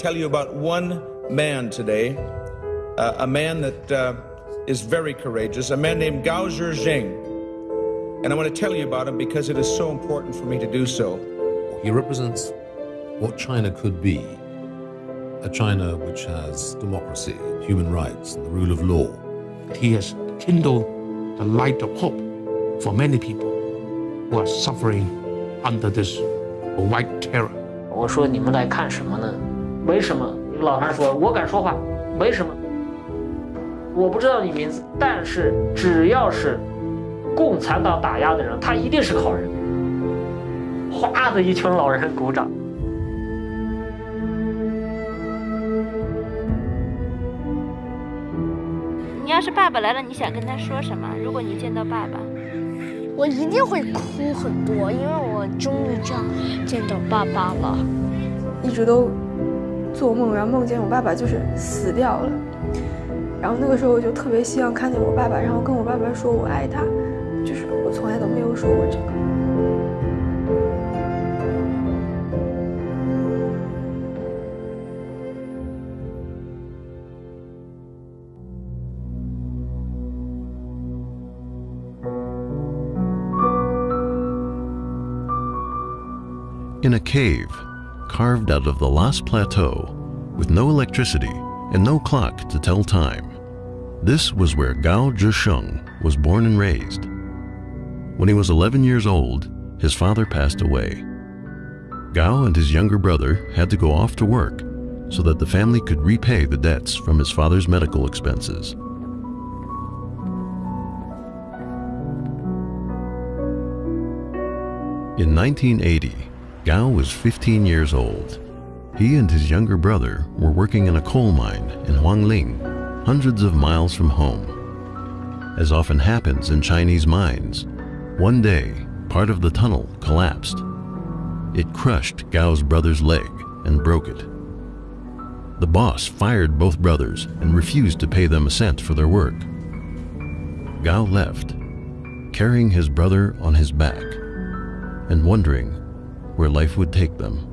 tell you about one man today, uh, a man that uh, is very courageous, a man named Gao Zhisheng. And I want to tell you about him because it is so important for me to do so. He represents what China could be a China which has democracy, human rights, and the rule of law. He has kindled the light of hope for many people who are suffering under this white terror. 我说你们来看什么呢？没什么。老韩说：“我敢说话，没什么。我不知道你名字，但是只要是共产党打压的人，他一定是个好人。”哗的一群老人鼓掌。你要是爸爸来了，你想跟他说什么？如果你见到爸爸，我一定会哭很多，因为我终于这样见到爸爸了。一直都做梦，然后梦见我爸爸就是死掉了。然后那个时候我就特别希望看见我爸爸，然后跟我爸爸说我爱他。就是我从来都没有说过这个。In a cave, carved out of the Loess Plateau, with no electricity and no clock to tell time, this was where Gao Zhisheng was born and raised. When he was 11 years old, his father passed away. Gao and his younger brother had to go off to work so that the family could repay the debts from his father's medical expenses. In 1980, Gao was 15 years old. He and his younger brother were working in a coal mine in Huangling, hundreds of miles from home. As often happens in Chinese mines, one day part of the tunnel collapsed. It crushed Gao's brother's leg and broke it. The boss fired both brothers and refused to pay them a cent for their work. Gao left, carrying his brother on his back and wondering where life would take them.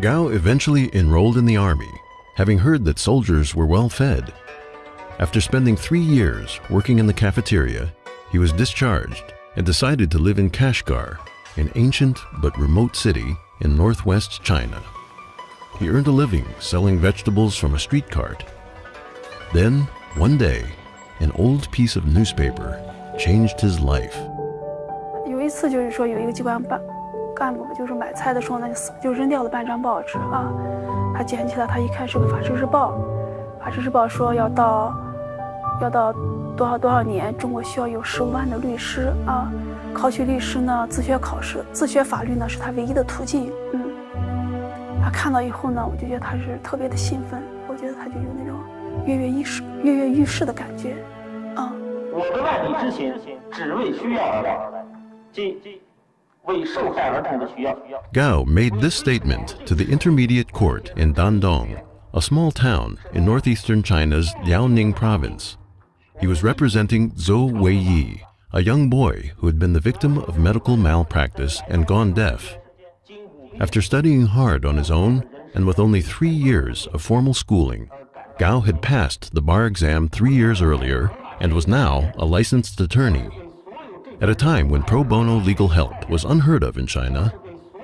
Gao eventually enrolled in the army, having heard that soldiers were well fed. After spending three years working in the cafeteria, he was discharged and decided to live in Kashgar, an ancient but remote city in northwest China. He earned a living selling vegetables from a street cart. Then, one day, an old piece of newspaper changed his life. 有一次就是说有一个机关办干部就是买菜的时候呢，就扔掉了半张报纸啊。他捡起来，他一看是个《法制日报》，《法制日报》说要到要到多少多少年，中国需要有十五万的律师啊。考取律师呢，自学考试，自学法律呢是他唯一的途径。嗯，他看到以后呢，我就觉得他是特别的兴奋，我觉得他就有那种跃跃欲试、跃跃欲试的感觉。啊，我的万里之行，只为需要而来，即为受害儿童的需要。 Gao made this statement to the Intermediate Court in Dandong, a small town in northeastern China's Liaoning province. He was representing Zhou Weiyi, a young boy who had been the victim of medical malpractice and gone deaf. After studying hard on his own and with only three years of formal schooling, Gao had passed the bar exam three years earlier and was now a licensed attorney. At a time when pro bono legal help was unheard of in China,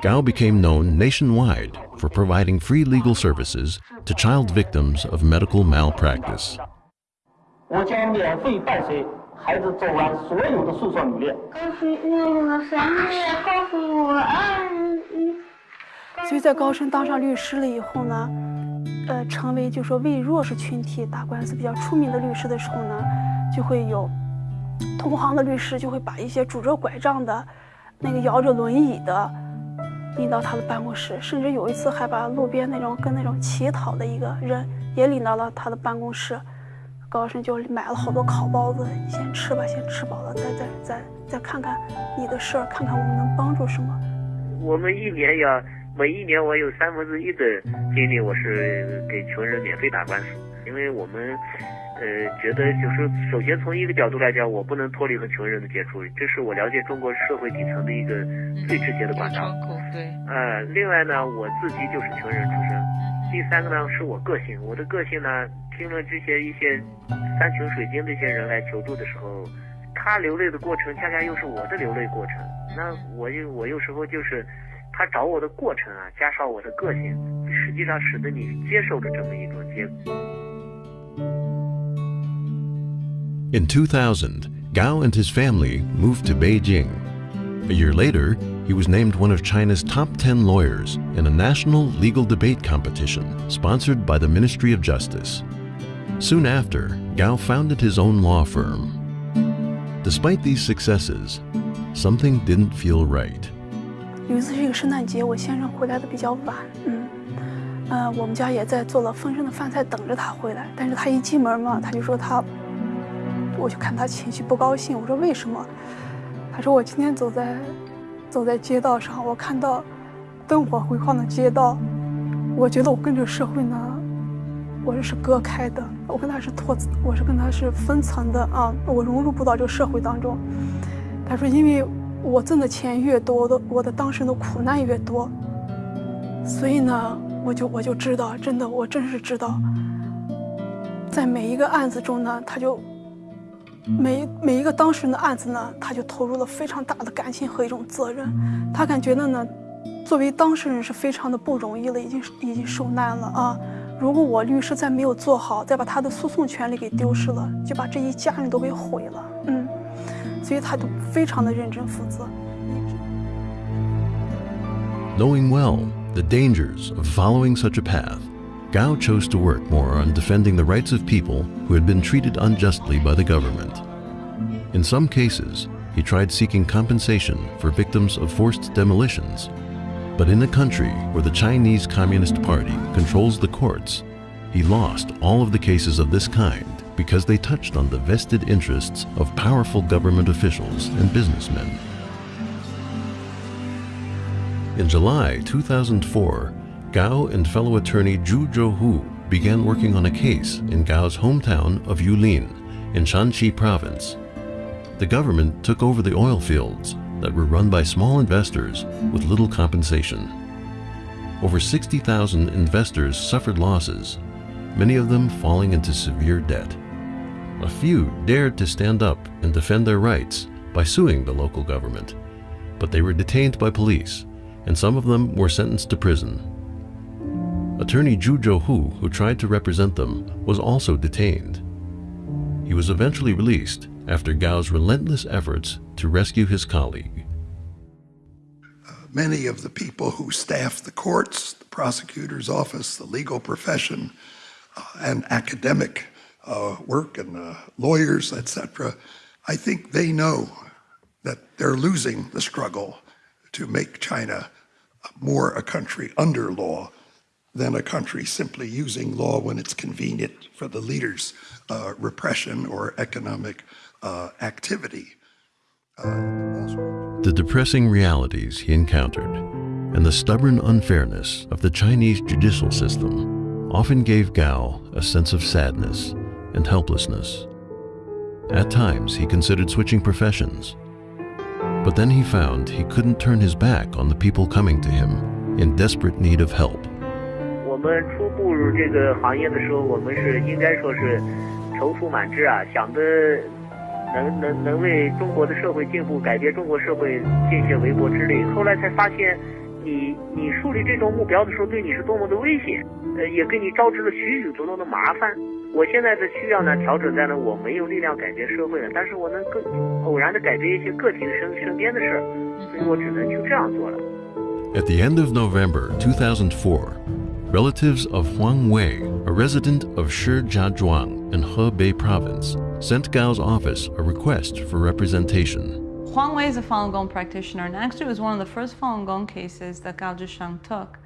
Gao became known nationwide for providing free legal services to child victims of medical malpractice. 我将免费伴随孩子走完所有的诉讼履历。所以在高升当上律师了以后呢，呃，成为就说为弱势群体打官司比较出名的律师的时候呢， 就会有同行的律师就会把一些拄着拐杖的、那个摇着轮椅的领到他的办公室，甚至有一次还把路边那种跟那种乞讨的一个人也领到了他的办公室。高升就买了好多烤包子，你先吃吧，先吃饱了再再再再看看你的事儿，看看我们能帮助什么。我们一年要每一年我有三分之一的精力我是给穷人免费打官司，因为我们呃呃，觉得就是首先从一个角度来讲，我不能脱离和穷人的接触，这是我了解中国社会底层的一个最直接的管道。对。呃，另外呢，我自己就是穷人出身。第三个呢，是我个性。我的个性呢，听了这些一些山穷水尽这些人来求助的时候，他流泪的过程，恰恰又是我的流泪过程。那我又我有时候就是他找我的过程啊，加上我的个性，实际上使得你接受了这么一种结果。In 2000, Gao and his family moved to Beijing. A year later, he was named one of China's top 10 lawyers in a national legal debate competition sponsored by the Ministry of Justice. Soon after, Gao founded his own law firm. Despite these successes, something didn't feel right. 有一次是一个圣诞节，我先生回来的比较晚，嗯，呃，我们家也在做了丰盛的饭菜等着他回来，但是他一进门嘛，他就说他 我就看他情绪不高兴，我说为什么？他说我今天走在走在街道上，我看到灯火辉煌的街道，我觉得我跟这个社会呢，我这是隔开的，我跟他是脱，我是跟他是分层的啊，我融入不到这个社会当中。他说，因为我挣的钱越多，我的我的当事人的苦难越多，所以呢，我就我就知道，真的，我真是知道，在每一个案子中呢，他就。每每一个当事人的案子呢，他就投入了非常大的感情和一种责任。他感觉到呢，作为当事人是非常的不容易了，已经已经受难了啊！如果我律师再没有做好，再把他的诉讼权利给丢失了，就把这一家人都给毁了。嗯，所以他就非常的认真负责。Knowing well the dangers of following such a path. Gao chose to work more on defending the rights of people who had been treated unjustly by the government. In some cases, he tried seeking compensation for victims of forced demolitions. But in a country where the Chinese Communist Party controls the courts, he lost all of the cases of this kind because they touched on the vested interests of powerful government officials and businessmen. In July 2004, Gao and fellow attorney Zhu Jiuhu began working on a case in Gao's hometown of Yulin in Shaanxi province. The government took over the oil fields that were run by small investors with little compensation. Over 60,000 investors suffered losses, many of them falling into severe debt. A few dared to stand up and defend their rights by suing the local government, but they were detained by police, and some of them were sentenced to prison. Attorney Zhu Jiuhu, who tried to represent them, was also detained. He was eventually released after Gao's relentless efforts to rescue his colleague. Many of the people who staff the courts, the prosecutor's office, the legal profession, uh, and academic uh, work and uh, lawyers, etc., I think they know that they're losing the struggle to make China more a country under law than a country simply using law when it's convenient for the leader's uh, repression or economic uh, activity. Uh, the depressing realities he encountered and the stubborn unfairness of the Chinese judicial system often gave Gao a sense of sadness and helplessness. At times, he considered switching professions. But then he found he couldn't turn his back on the people coming to him in desperate need of help. 我们初步入这个行业的时候，我们是应该说是踌躇满志啊，想的能能能为中国的社会进步、改变中国社会尽些微薄之力。后来才发现，你你树立这种目标的时候，对你是多么的危险，呃，也给你招致了许许多多的麻烦。我现在的需要呢，调整在了我没有力量改变社会了，但是我能更偶然的改变一些个体的身身边的事儿，所以我只能就这样做了。At the end of November 2004. Relatives of Huang Wei, a resident of Shijiazhuang in Hebei province, sent Gao's office a request for representation. Huang Wei is a Falun Gong practitioner, and actually it was one of the first Falun Gong cases that Gao Zhisheng took.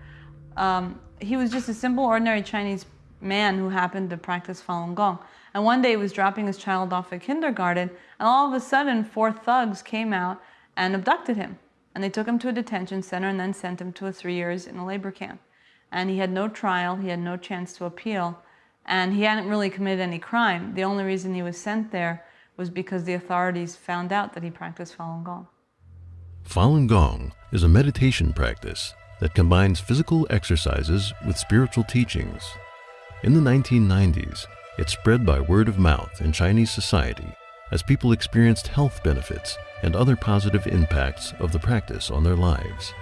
Um, he was just a simple, ordinary Chinese man who happened to practice Falun Gong. And one day he was dropping his child off at kindergarten, and all of a sudden, four thugs came out and abducted him. And they took him to a detention center and then sent him to a three years in a labor camp and he had no trial, he had no chance to appeal. And he hadn't really committed any crime. The only reason he was sent there was because the authorities found out that he practiced Falun Gong. Falun Gong is a meditation practice that combines physical exercises with spiritual teachings. In the 1990s, it spread by word of mouth in Chinese society as people experienced health benefits and other positive impacts of the practice on their lives.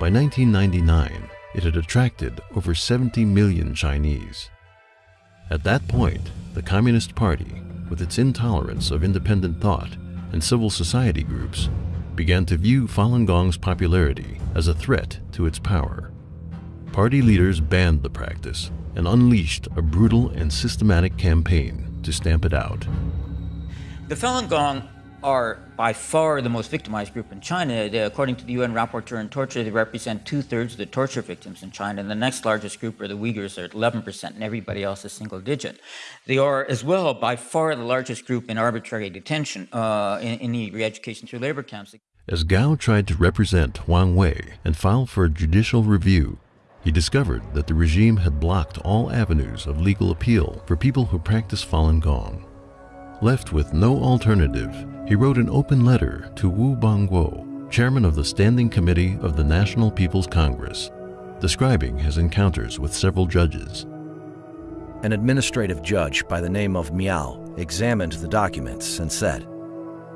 By 1999, it had attracted over 70 million Chinese. At that point, the Communist Party, with its intolerance of independent thought and civil society groups, began to view Falun Gong's popularity as a threat to its power. Party leaders banned the practice and unleashed a brutal and systematic campaign to stamp it out. The Falun Gong are by far the most victimized group in China. They, according to the UN Rapporteur on Torture, they represent two thirds of the torture victims in China. And the next largest group are the Uyghurs, are at 11%, and everybody else is single digit. They are, as well, by far the largest group in arbitrary detention, uh, in, in the re education through labor camps. As Gao tried to represent Huang Wei and file for a judicial review, he discovered that the regime had blocked all avenues of legal appeal for people who practice Falun Gong. Left with no alternative, he wrote an open letter to Wu Bangguo, chairman of the Standing Committee of the National People's Congress, describing his encounters with several judges. An administrative judge by the name of Miao examined the documents and said,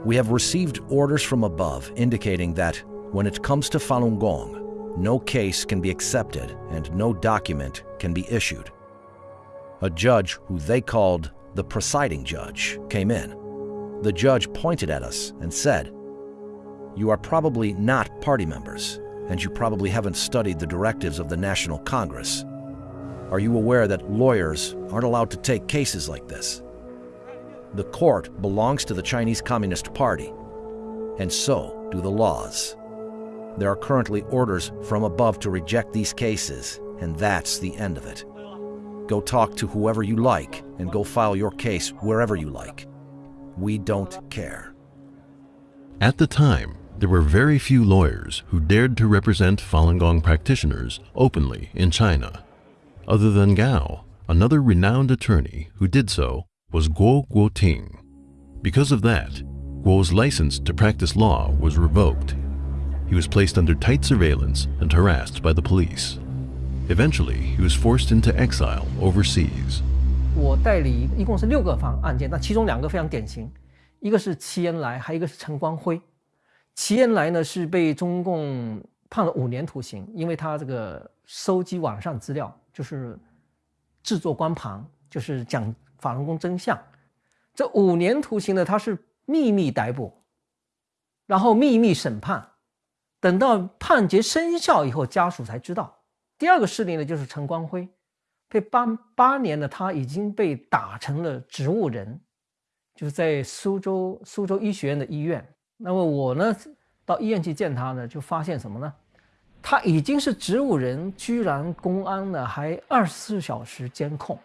We have received orders from above indicating that when it comes to Falun Gong, no case can be accepted and no document can be issued. A judge who they called the presiding judge came in. The judge pointed at us and said, You are probably not party members, and you probably haven't studied the directives of the National Congress. Are you aware that lawyers aren't allowed to take cases like this? The court belongs to the Chinese Communist Party, and so do the laws. There are currently orders from above to reject these cases, and that's the end of it. Go talk to whoever you like and go file your case wherever you like. We don't care. At the time, there were very few lawyers who dared to represent Falun Gong practitioners openly in China. Other than Gao, another renowned attorney who did so was Guo Guoting. Because of that, Guo's license to practice law was revoked. He was placed under tight surveillance and harassed by the police. Eventually, he was forced into exile overseas. 我代理一共是六个方案件，那其中两个非常典型，一个是齐延来，还有一个是陈光辉。齐延来呢是被中共判了五年徒刑，因为他这个收集网上资料，就是制作光盘，就是讲法轮功真相。这五年徒刑呢，他是秘密逮捕，然后秘密审判，等到判决生效以后，家属才知道。第二个事例呢，就是陈光辉，被八八年的，他已经被打成了植物人，就是在苏州苏州医学院的医院。那么我呢，到医院去见他呢，就发现什么呢？他已经是植物人，居然公安呢还二十四小时监控。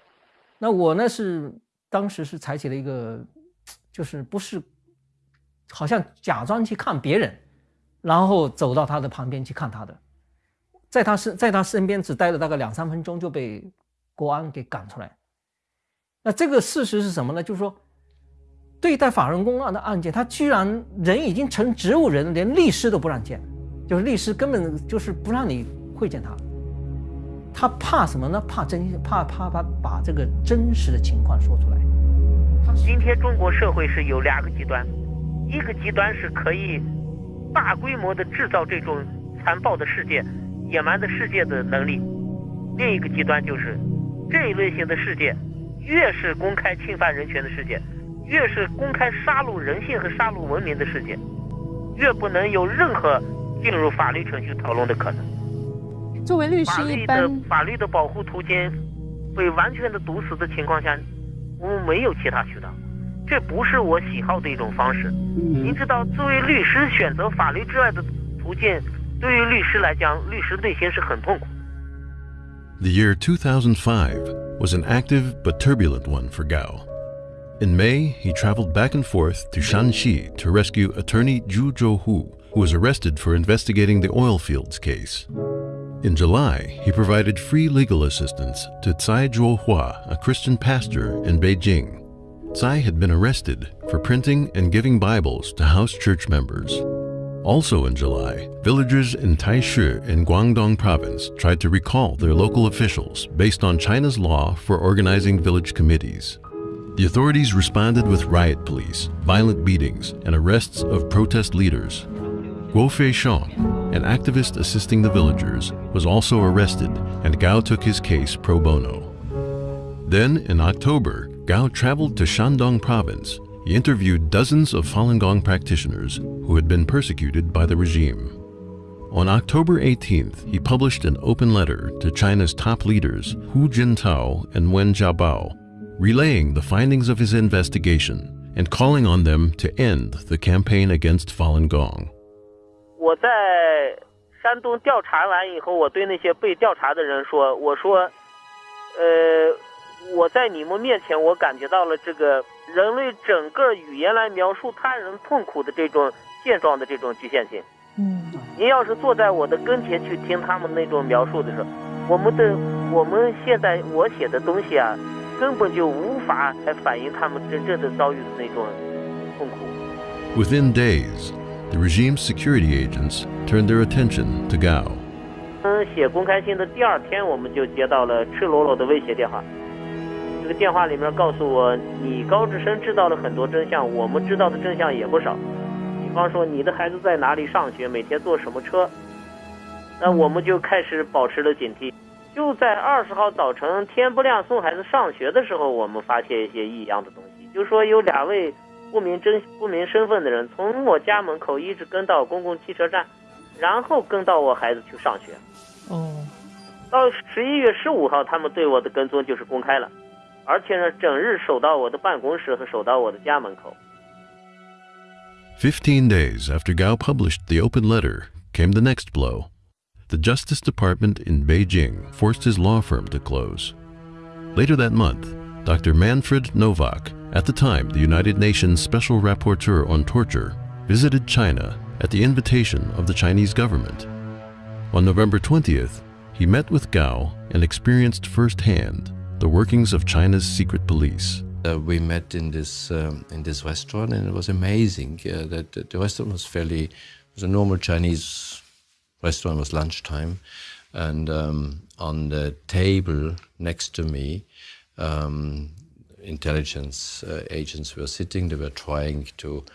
那我呢是当时是采取了一个，就是不是，好像假装去看别人，然后走到他的旁边去看他的。在他身在他身边只待了大概两三分钟就被国安给赶出来。那这个事实是什么呢？就是说，对待法轮功案的案件，他居然人已经成植物人，连律师都不让见，就是律师根本就是不让你会见他。他怕什么呢？怕真怕怕怕把这个真实的情况说出来。今天中国社会是有两个极端，一个极端是可以大规模的制造这种残暴的世界。野蛮的世界的能力，另一个极端就是这一类型的事件，越是公开侵犯人权的事件，越是公开杀戮人性和杀戮文明的事件，越不能有任何进入法律程序讨论的可能。作为律师，一般法律的保护途径被完全的堵死的情况下，我们没有其他渠道，这不是我喜好的一种方式。您知道，作为律师选择法律之外的途径。The year 2005 was an active but turbulent one for Gao. In May, he traveled back and forth to Shaanxi to rescue attorney Zhu Jiuhu, who was arrested for investigating the oil fields case. In July, he provided free legal assistance to Tsai Zhuohua, a Christian pastor in Beijing. Tsai had been arrested for printing and giving Bibles to house church members. Also in July, villagers in Taishi in Guangdong province tried to recall their local officials based on China's law for organizing village committees. The authorities responded with riot police, violent beatings, and arrests of protest leaders. Guo Feixiong, an activist assisting the villagers, was also arrested, and Gao took his case pro bono. Then, in October, Gao traveled to Shandong province He interviewed dozens of Falun Gong practitioners who had been persecuted by the regime. On October 18th, he published an open letter to China's top leaders Hu Jintao and Wen Jiabao, relaying the findings of his investigation and calling on them to end the campaign against Falun Gong. 我在山东调查完以后，我对那些被调查的人说：“我说，呃，我在你们面前，我感觉到了这个 人类整个语言来描述他人痛苦的这种现状的这种局限性。嗯，您要是坐在我的跟前去听他们那种描述的时候，我们的我们现在我写的东西啊，根本就无法来反映他们真正的遭遇的那种痛苦。” Within days, the regime's security agents turned their attention to Gao. 嗯，写公开信的第二天，我们就接到了赤裸裸的威胁电话。这个电话里面告诉我，你高志深知道了很多真相，我们知道的真相也不少。比方说，你的孩子在哪里上学，每天坐什么车。那我们就开始保持了警惕。就在二十号早晨天不亮送孩子上学的时候，我们发现一些异样的东西，就说有两位不明真不明身份的人从我家门口一直跟到公共汽车站，然后跟到我孩子去上学。哦，到十一月十五号，他们对我的跟踪就是公开了，而且呢，整日守到我的办公室和守到我的家门口。Fifteen days after Gao published the open letter came the next blow. The Justice Department in Beijing forced his law firm to close. Later that month, Dr. Manfred Nowak, at the time the United Nations Special Rapporteur on Torture, visited China at the invitation of the Chinese government. On November 20th, he met with Gao and experienced firsthand the workings of China's secret police. Uh, we met in this um, in this restaurant, and it was amazing uh, that, the restaurant was fairly was a normal Chinese restaurant. It was lunchtime, and um, on the table next to me, um, intelligence uh, agents were sitting. They were trying to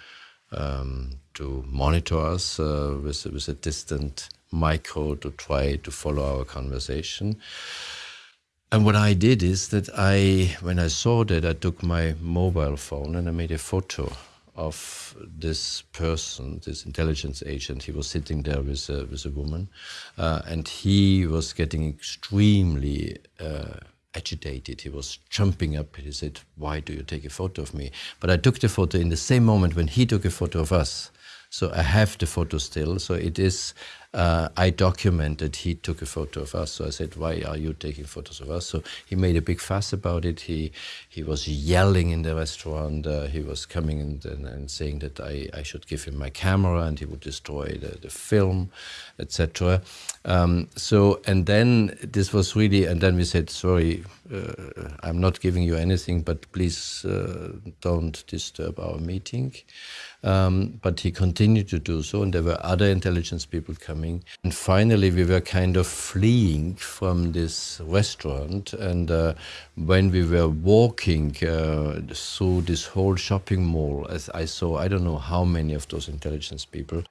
um, to monitor us uh, with with a distant micro to try to follow our conversation. And what I did is that I, when I saw that, I took my mobile phone and I made a photo of this person, this intelligence agent. He was sitting there with a, with a woman, uh, and he was getting extremely uh, agitated. He was jumping up. He said, "Why do you take a photo of me?" But I took the photo in the same moment when he took a photo of us. So I have the photo still. So it is. Uh, I documented he took a photo of us. So I said, "Why are you taking photos of us?" So he made a big fuss about it. He he was yelling in the restaurant. Uh, he was coming and, and, and saying that I, I should give him my camera and he would destroy the, the film, etc. Um, so and then this was really and then we said, "Sorry, uh, I'm not giving you anything, but please uh, don't disturb our meeting." Um, but he continued to do so, and there were other intelligence people coming. And finally, we were kind of fleeing from this restaurant. And uh, when we were walking uh, through this whole shopping mall, as I saw, I don't know how many of those intelligence people.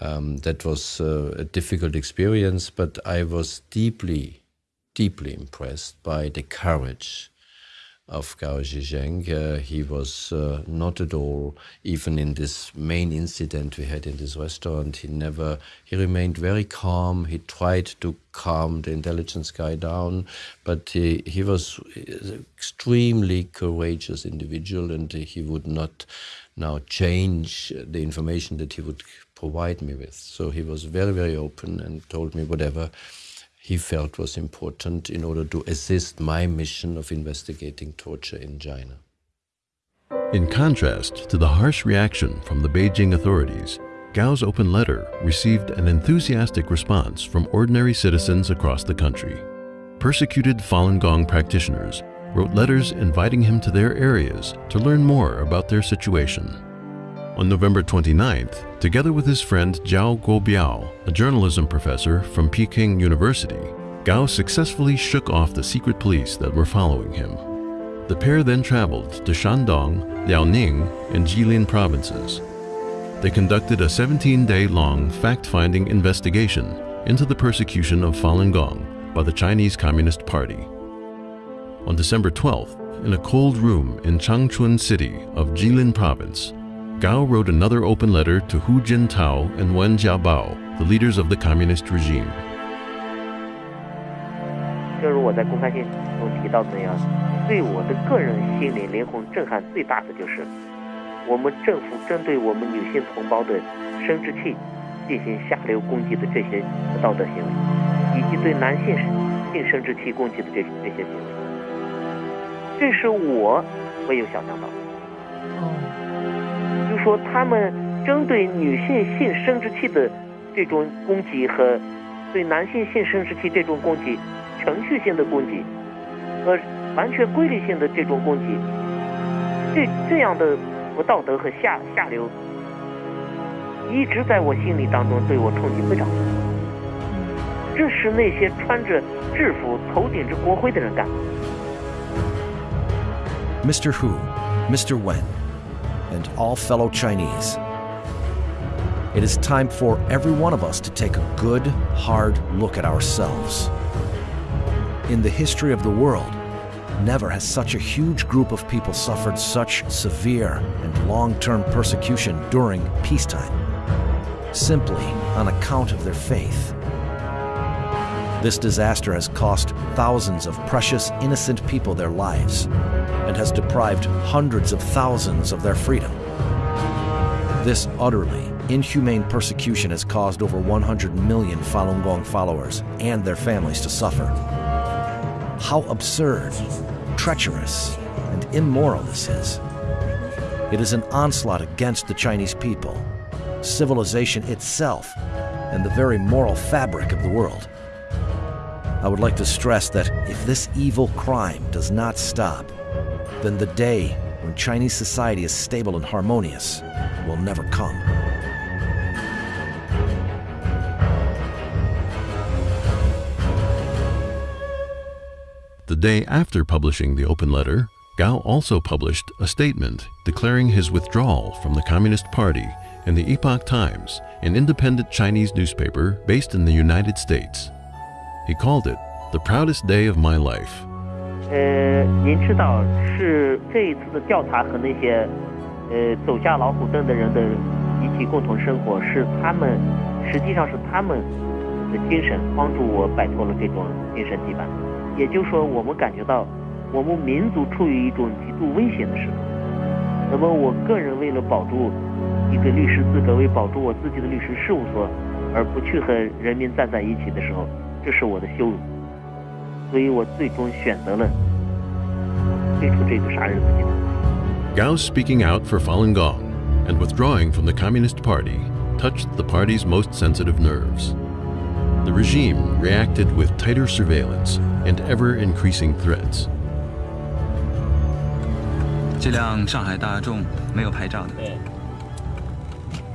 Um, that was uh, a difficult experience, but I was deeply, deeply impressed by the courage of Gao Zhisheng. Uh, he was uh, not at all, even in this main incident we had in this restaurant, he never, he remained very calm. He tried to calm the intelligence guy down, but he, he was an extremely courageous individual and he would not now change the information that he would provide me with. So he was very, very open and told me whatever he felt was important in order to assist my mission of investigating torture in China. In contrast to the harsh reaction from the Beijing authorities, Gao's open letter received an enthusiastic response from ordinary citizens across the country. Persecuted Falun Gong practitioners wrote letters inviting him to their areas to learn more about their situation. On November 29th, together with his friend Jiao Guobiao, a journalism professor from Peking University, Gao successfully shook off the secret police that were following him. The pair then traveled to Shandong, Liaoning, and Jilin provinces. They conducted a 17-day-long fact-finding investigation into the persecution of Falun Gong by the Chinese Communist Party. On December 12th, in a cold room in Changchun City of Jilin Province, Gao wrote another open letter to Hu Jintao and Wen Jiabao, the leaders of the communist regime. 正如我在公开信中提到的那样，对我的个人心灵灵魂震撼最大的就是，我们政府针对我们女性同胞的生殖器进行下流攻击的这些不道德行为，以及对男性性生殖器攻击的这这些行为，这是我没有想象到的。说他们针对女性性生殖器的这种攻击和对男性性生殖器这种攻击，程序性的攻击和完全规律性的这种攻击，这这样的不道德和下下流，一直在我心里当中对我冲击非常大。这是那些穿着制服、头顶着国徽的人干的。Mr. Hu, Mr. Wen, and all fellow Chinese. It is time for every one of us to take a good, hard look at ourselves. In the history of the world, never has such a huge group of people suffered such severe and long term persecution during peacetime, simply on account of their faith. This disaster has cost thousands of precious, innocent people their lives and has deprived hundreds of thousands of their freedom. This utterly inhumane persecution has caused over 100 million Falun Gong followers and their families to suffer. How absurd, treacherous, and immoral this is. It is an onslaught against the Chinese people, civilization itself, and the very moral fabric of the world. I would like to stress that if this evil crime does not stop, then the day when Chinese society is stable and harmonious will never come. The day after publishing the open letter, Gao also published a statement declaring his withdrawal from the Communist Party in the Epoch Times, an independent Chinese newspaper based in the United States. He called it the proudest day of my life. 呃，您知道是这一次的调查和那些呃走下老虎凳的人的一起共同生活，是他们实际上是他们的精神帮助我摆脱了这种精神羁绊。也就是说，我们感觉到我们民族处于一种极度危险的时刻。那么，我个人为了保住一个律师资格，为保住我自己的律师事务所，而不去和人民站在一起的时候， 这是我的羞辱。所以我最终选择了退出这个杀人自己的。 Gao's speaking out for Falun Gong and withdrawing from the Communist Party touched the party's most sensitive nerves. The regime reacted with tighter surveillance and ever increasing threats. 这辆上海大众没有牌照的，对，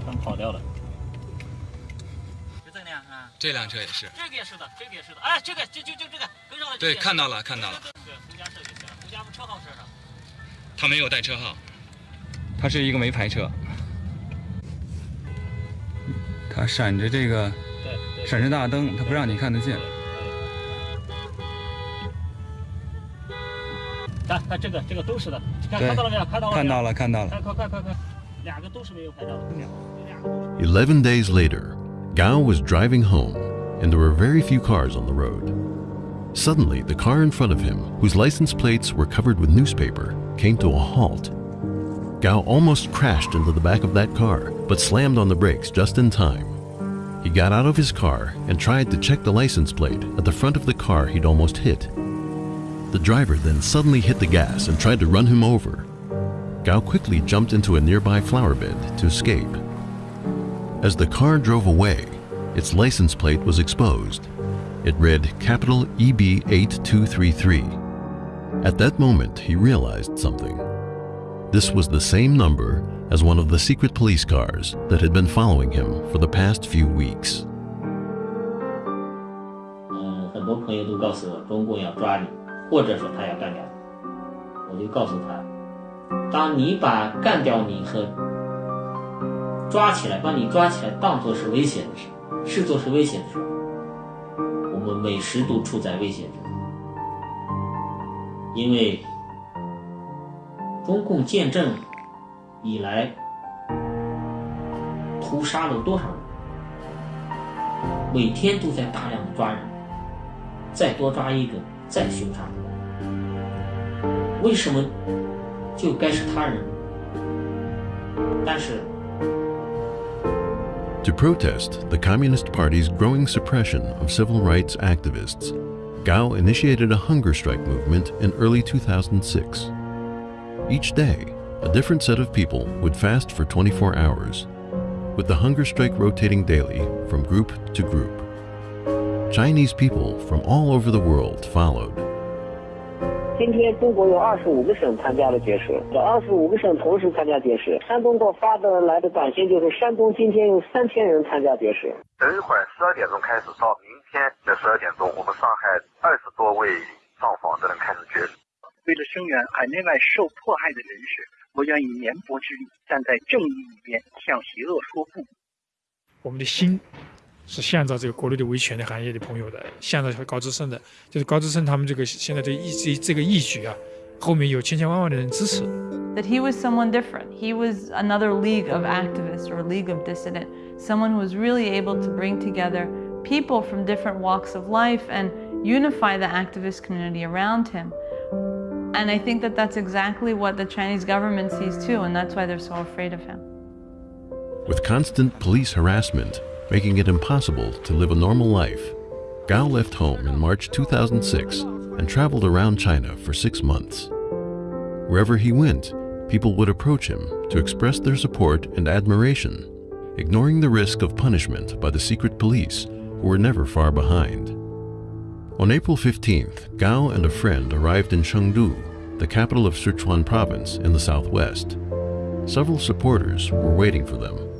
他们跑掉了。 这辆车也是。这个也是的，这个也是的。哎，这个就就就这个跟上了。对，看到了，看到了。对，胡家社就行了。胡家不车号是啥？他没有带车号，他是一个没牌车。他闪着这个，闪着大灯，他不让你看得见。看看这个，这个都是的。看看到了没有？看到了。看到了看到了快快快快快，两个都是没有牌照的。Eleven days later, Gao was driving home, and there were very few cars on the road. Suddenly, the car in front of him, whose license plates were covered with newspaper, came to a halt. Gao almost crashed into the back of that car, but slammed on the brakes just in time. He got out of his car and tried to check the license plate at the front of the car he'd almost hit. The driver then suddenly hit the gas and tried to run him over. Gao quickly jumped into a nearby flower bed to escape. As the car drove away, its license plate was exposed. It read capital EB8233. At that moment, he realized something. This was the same number as one of the secret police cars that had been following him for the past few weeks. 嗯，抓，起来，把你抓起来当作是危险的事，视作是危险的事，我们每时都处在危险中，因为中共建政以来屠杀了多少人，每天都在大量的抓人，再多抓一个，再凶杀。为什么就该是他人？但是。To protest the Communist Party's growing suppression of civil rights activists, Gao initiated a hunger strike movement in early 2006. Each day, a different set of people would fast for 24 hours, with the hunger strike rotating daily from group to group. Chinese people from all over the world followed. 今天中国有二十五个省参加了绝食，这二十五个省同时参加绝食。山东给我发的来的短信就是，山东今天有三千人参加绝食。等一会儿十二点钟开始，到明天的十二点钟，我们上海二十多位上访的人开始绝食。为了声援海内外受迫害的人士，我愿以绵薄之力站在正义一边，向邪恶说不。我们的心。是向着这个国内的维权的行业的朋友的，向着高志胜的，就是高志胜他们这个现在这义这这个义举啊，后面有千千万万的人支持。That he was someone different. He was another league of activists or league of dissident. Someone who was really able to bring together people from different walks of life and unify the activist community around him. And I think that that's exactly what the Chinese government sees too, and that's why they're so afraid of him. With constant police harassment, making it impossible to live a normal life. Gao left home in March 2006 and traveled around China for six months. Wherever he went, people would approach him to express their support and admiration, ignoring the risk of punishment by the secret police, who were never far behind. On April 15th, Gao and a friend arrived in Chengdu, the capital of Sichuan province in the southwest. Several supporters were waiting for them.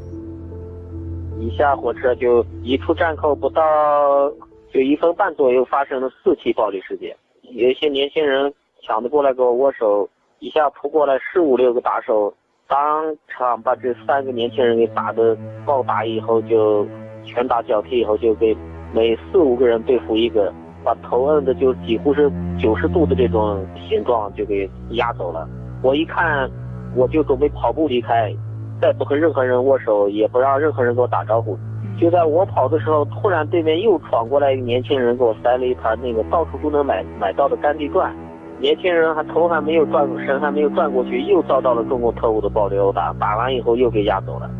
一下火车就一出站口不到就一分半左右发生了四起暴力事件，有一些年轻人抢着过来跟我握手，一下扑过来十五六个打手，当场把这三个年轻人给打的暴打以后就拳打脚踢以后就给每四五个人对付一个，把头摁的就几乎是九十度的这种形状就给压走了。我一看我就准备跑步离开。再不和任何人握手，也不让任何人给我打招呼。就在我跑的时候，突然对面又闯过来一个年轻人，给我塞了一盘那个到处都能买买到的甘地转。年轻人还头还没有转，身还没有转过去，又遭到了中共特务的暴力殴打。打完以后又给押走了。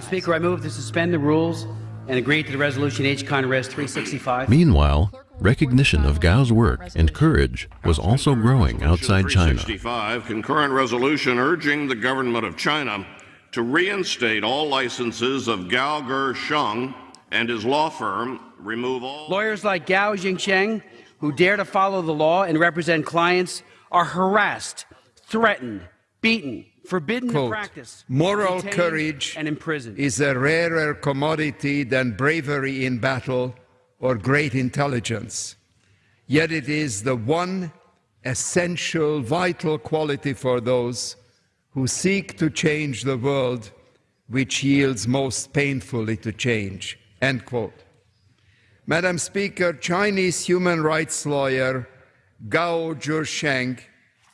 Speaker, I move to suspend the rules and agree to the resolution H. Con Res 365. Meanwhile, recognition of Gao's work and courage was also growing outside China. 365 concurrent resolution urging the government of China to reinstate all licenses of Gao Zhisheng and his law firm, remove all. Lawyers like Gao Jingsheng, who dare to follow the law and represent clients, are harassed, threatened, beaten, forbidden Quote, to practice. Moral courage and imprisoned. is a rarer commodity than bravery in battle or great intelligence. Yet it is the one essential, vital quality for those who seek to change the world which yields most painfully to change. End quote. Madam Speaker, Chinese human rights lawyer Gao Zhisheng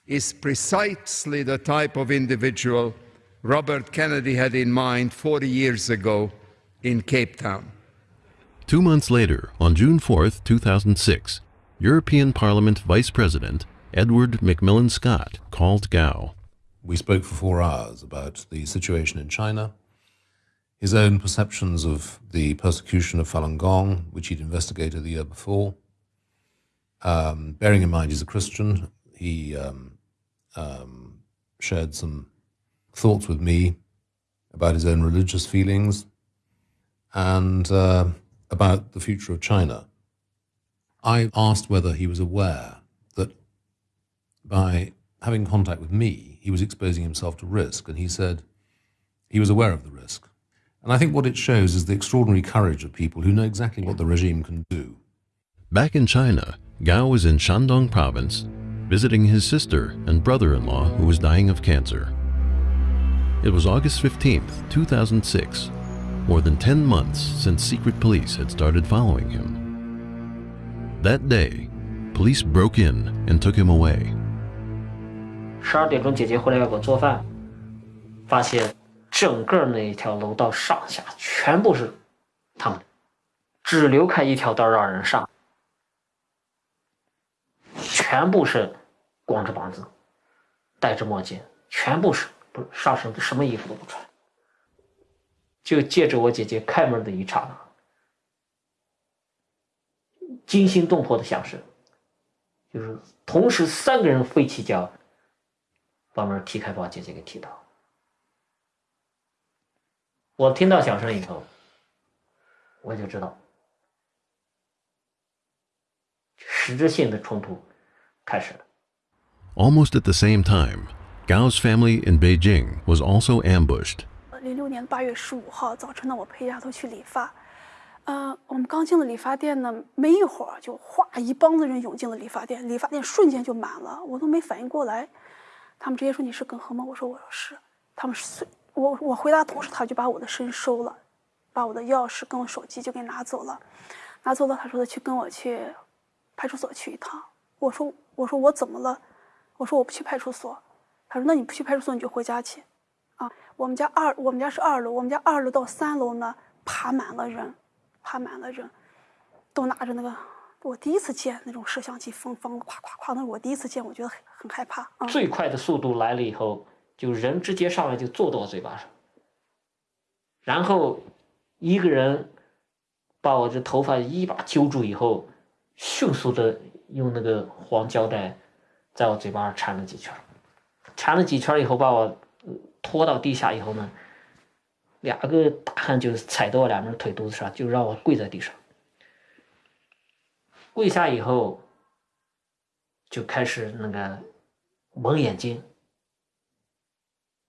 is precisely the type of individual Robert Kennedy had in mind 40 years ago in Cape Town. Two months later, on June 4, 2006, European Parliament Vice President Edward McMillan Scott called Gao we spoke for four hours about the situation in China, his own perceptions of the persecution of Falun Gong, which he'd investigated the year before. Um, bearing in mind he's a Christian, he um, um, shared some thoughts with me about his own religious feelings and uh, about the future of China. I asked whether he was aware that by having contact with me, he was exposing himself to risk, and he said he was aware of the risk. And I think what it shows is the extraordinary courage of people who know exactly what the regime can do. Back in China, Gao was in Shandong province visiting his sister and brother-in-law who was dying of cancer. It was August 15th, 2006, more than 10 months since secret police had started following him. That day, police broke in and took him away. 十二点钟，姐姐回来要给我做饭，发现整个那一条楼道上下全部是他们，只留开一条道让人上，全部是光着膀子，戴着墨镜，全部是不上身什么衣服都不穿，就借着我姐姐开门的一刹那，惊心动魄的响声，就是同时三个人飞起脚，把门踢开，把姐姐给踢倒。我听到响声以后，我就知道实质性的冲突开始了。Almost at the same time, Gao's family in Beijing was also ambushed. 零六年八月十五号早晨呢，我陪丫头去理发，呃，我们刚进了理发店呢，没一会儿就哗一帮子人涌进了理发店，理发店瞬间就满了，我都没反应过来。他们直接说你是耿和吗？我说我是。他们是我我回答同时，他就把我的身收了，把我的钥匙跟我手机就给拿走了，拿走了。他说的去跟我去派出所去一趟。我说我说我怎么了？我说我不去派出所。他说那你不去派出所你就回家去。啊，我们家二我们家是二楼，我们家二楼到三楼呢爬满了人，爬满了人，都拿着那个。我第一次见那种摄像机，疯疯夸夸夸，那是我第一次见，我觉得很很害怕。啊、最快的速度来了以后，就人直接上来就坐到我嘴巴上，然后一个人把我这头发一把揪住以后，迅速的用那个黄胶带在我嘴巴上缠了几圈，缠了几圈以后把我拖到地下以后呢，两个大汉就踩到我两边腿肚子上，就让我跪在地上。跪下以后，就开始那个蒙眼睛，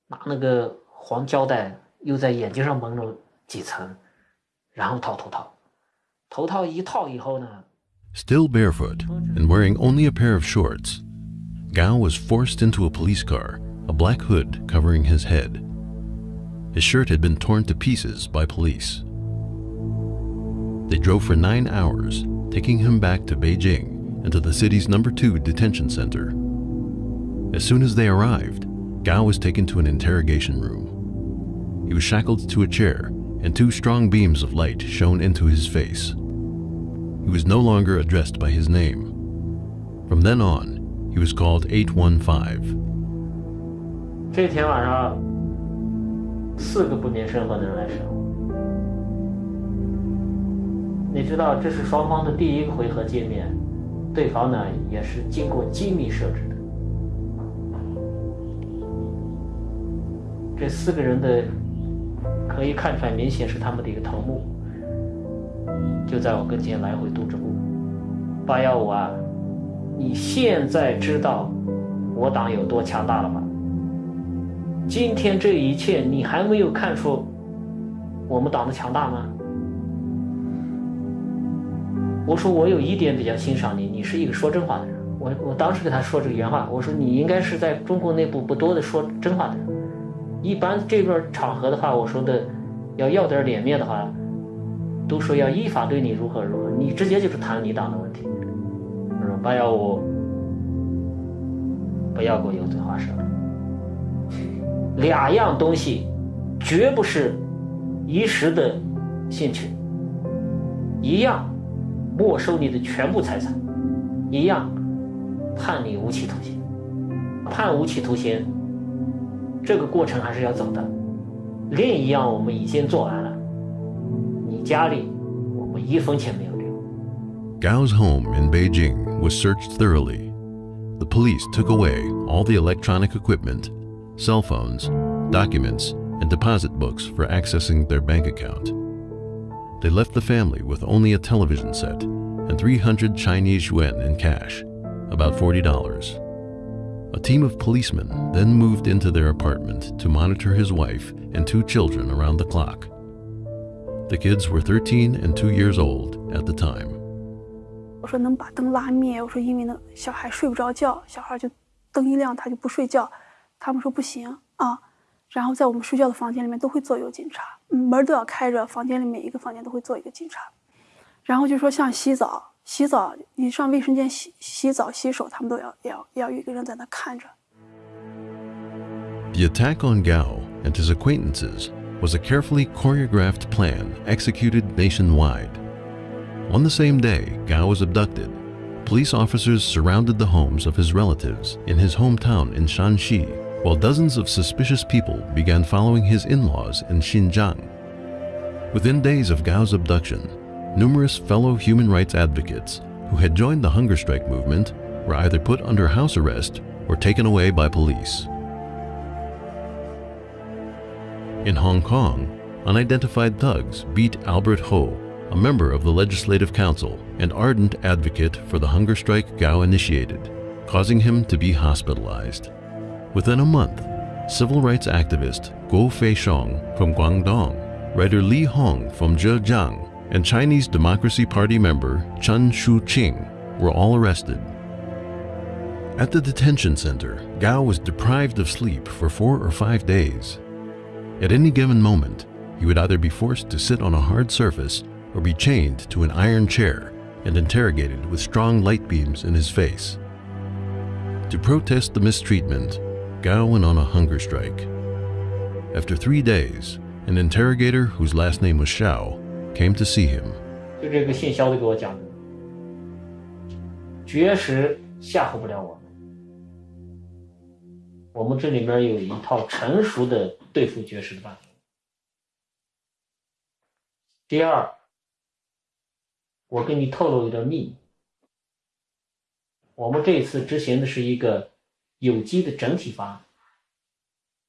拿那个黄胶带又在眼睛上蒙了几层，然后套头套。头套一套以后呢， Still barefoot and wearing only a pair of shorts, Gao was forced into a police car, a black hood covering his head. His shirt had been torn to pieces by police. They drove for nine hours, taking him back to Beijing and to the city's number two detention center. As soon as they arrived, Gao was taken to an interrogation room. He was shackled to a chair, and two strong beams of light shone into his face. He was no longer addressed by his name. From then on, he was called 815. 这天晚上，四个不明身份的人来审 你知道，这是双方的第一个回合见面，对方呢也是经过精密设置的。这四个人的可以看出来，明显是他们的一个头目，就在我跟前来回踱着步。八幺五啊，你现在知道我党有多强大了吧？今天这一切，你还没有看出我们党的强大吗？我说我有一点比较欣赏你，你是一个说真话的人。我我当时给他说这个原话，我说你应该是在中国内部不多的说真话的人。一般这边场合的话，我说的要要点脸面的话，都说要依法对你如何如何，你直接就是谈你党的问题。我说八幺五，不要给我油嘴滑舌。两样东西，绝不是一时的兴趣。一样没收你的全部财产，一样判你无期徒刑。判无期徒刑，这个过程还是要走的。另一样我们已经做完了，你家里我们一分钱没有留。 Gao's home in Beijing was searched thoroughly. The police took away all the electronic equipment, cell phones, documents, and deposit books for accessing their bank account. they left the family with only a television set and 300 Chinese yuan in cash, about $40. A team of policemen then moved into their apartment to monitor his wife and two children around the clock. The kids were 13 and 2 years old at the time. 我说能把灯拉灭，我说因为那小孩睡不着觉，小孩就灯一亮他就不睡觉，他们说不行啊， the attack on Gao and his acquaintances was a carefully choreographed plan executed nationwide. On the same day Gao was abducted, police officers surrounded the homes of his relatives in his hometown in Shaanxi while dozens of suspicious people began following his in-laws in Xinjiang. Within days of Gao's abduction, numerous fellow human rights advocates who had joined the hunger strike movement were either put under house arrest or taken away by police. In Hong Kong, unidentified thugs beat Albert Ho, a member of the Legislative Council and ardent advocate for the hunger strike Gao initiated, causing him to be hospitalized. Within a month, civil rights activist Guo Feixiong from Guangdong, writer Li Hong from Zhejiang, and Chinese Democracy Party member Chen Shuqing were all arrested. At the detention center, Gao was deprived of sleep for four or five days. At any given moment, he would either be forced to sit on a hard surface or be chained to an iron chair and interrogated with strong light beams in his face. To protest the mistreatment, Gao went on a hunger strike. After three days, an interrogator whose last name was Xiao came to see him. 就这个姓肖的给我讲的，绝食吓唬不了我们。我们这里边有一套成熟的对付绝食的办法。第二，我给你透露一点秘密。我们这次执行的是一个 有机的整体方案。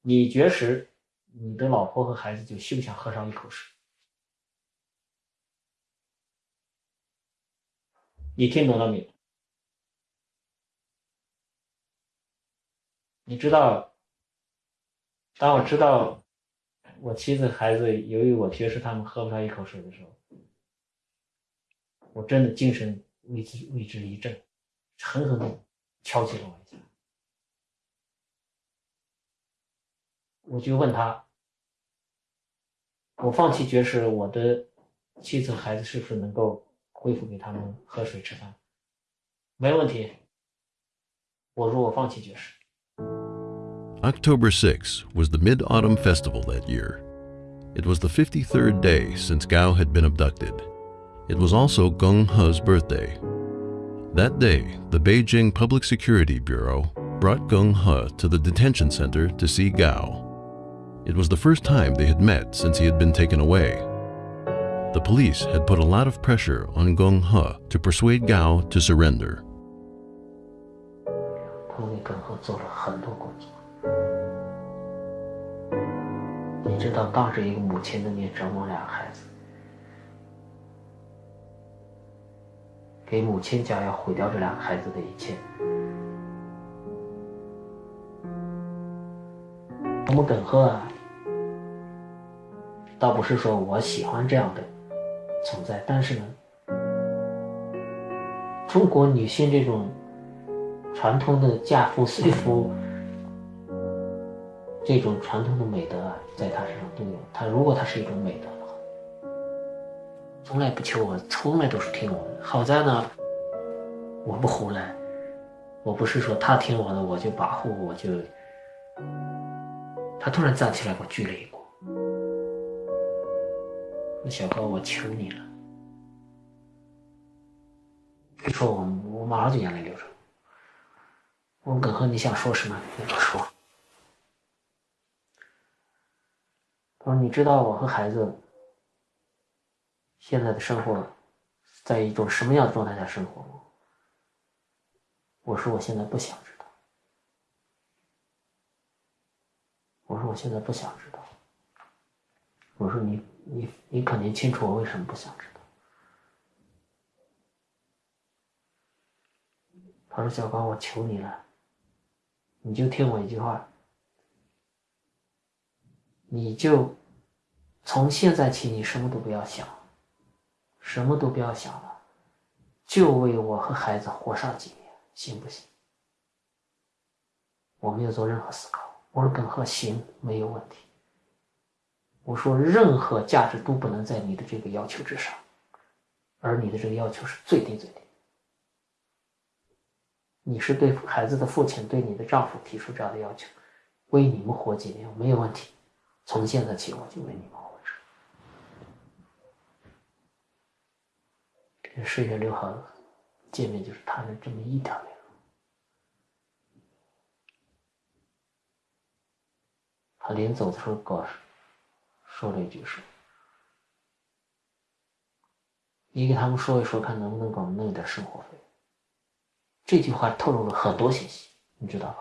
你绝食，你的老婆和孩子就休想喝上一口水。你听懂了没有？你知道，当我知道我妻子、孩子由于我绝食，他们喝不上一口水的时候，我真的精神为之为之一振，狠狠的敲击了我一下。我就问他，我放弃绝食，我的妻子孩子是不是能够恢复给他们喝水吃饭？没问题。我说我放弃绝食。October 6 was the Mid-Autumn Festival that year. It was the 53rd day since Gao had been abducted. It was also Geng He's birthday. That day, the Beijing Public Security Bureau brought Geng He to the detention center to see Gao. It was the first time they had met since he had been taken away. The police had put a lot of pressure on Geng He to persuade Gao to surrender. 他我们耿贺啊，倒不是说我喜欢这样的存在，但是呢，中国女性这种传统的嫁夫随夫这种传统的美德啊，在她身上都有。她如果她是一种美德的话，从来不求我，从来都是听我的。好在呢，我不胡来，我不是说她听我的我就保护我就。他突然站起来给我鞠了一躬。那小哥，我求你了！别说我，我马上就眼泪流出来。我问耿和，你想说什么？你都说。他说：“你知道我和孩子现在的生活在一种什么样的状态下生活吗？”我说：“我现在不想知。”我说：“我现在不想知道。”我说你你你肯定清楚我为什么不想知道。他说小光，我求你了，你就听我一句话，你就从现在起你什么都不要想，什么都不要想了，就为我和孩子活上几年，行不行？我没有做任何思考，我说耿贺行，没有问题。我说任何价值都不能在你的这个要求之上，而你的这个要求是最低最低。你是对孩子的父亲，对你的丈夫提出这样的要求，为你们活几年没有问题。从现在起，我就为你们活着。这十月六号见面就是谈了这么一条容。他临走的时候告说了一句说：“你给他们说一说，看能不能给我们弄点生活费。”这句话透露了很多信息，你知道吧？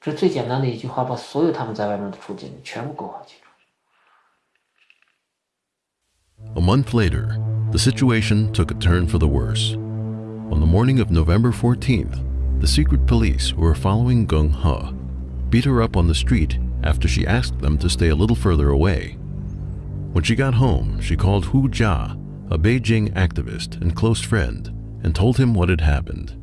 这最简单的一句话，把所有他们在外面的处境全部勾画清楚。A month later, the situation took a turn for the worse. On the morning of November 14th, the secret police who were following Geng He beat her up on the street after she asked them to stay a little further away. When she got home, she called Hu Jia, a Beijing activist and close friend, and told him what had happened.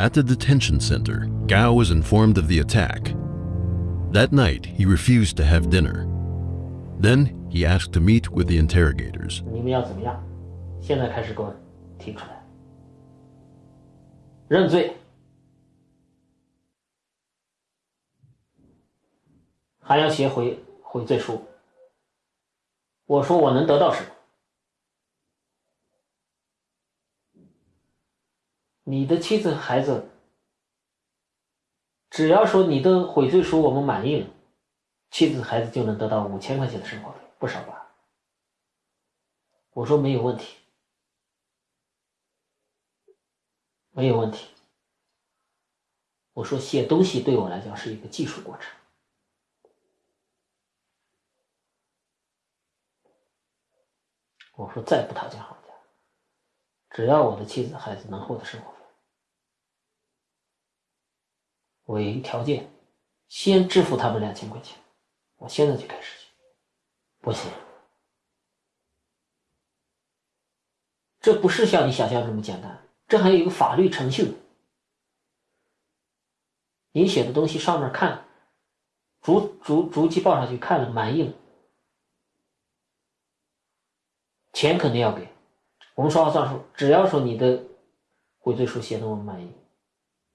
At the detention center, Gao was informed of the attack. That night, he refused to have dinner. Then he asked to meet with the interrogators. 你们要怎么样？现在开始给我提出来，认罪，还要写回悔罪书。我说我能得到什么？ 你的妻子孩子，只要说你的悔罪书我们满意了，妻子孩子就能得到五千块钱的生活费，不少吧？我说没有问题，没有问题。我说写东西对我来讲是一个技术过程，我说再不讨价还价，只要我的妻子孩子能获得生活费为。条件，先支付他们两千块钱，我现在就开始去，不行，这不是像你想象这么简单，这还有一个法律程序。你写的东西上面看，逐逐逐级报上去看了满意了，钱肯定要给。我们说话算数，只要说你的悔罪书写的我们满意，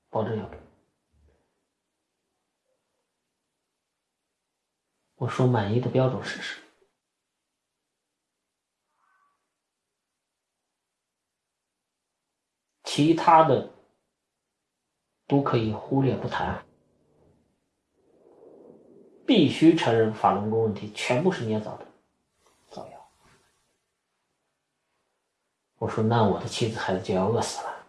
保证要给。我说满意的标准是什么？其他的都可以忽略不谈，必须承认法轮功问题全部是捏造的造谣。我说那我的妻子孩子就要饿死了。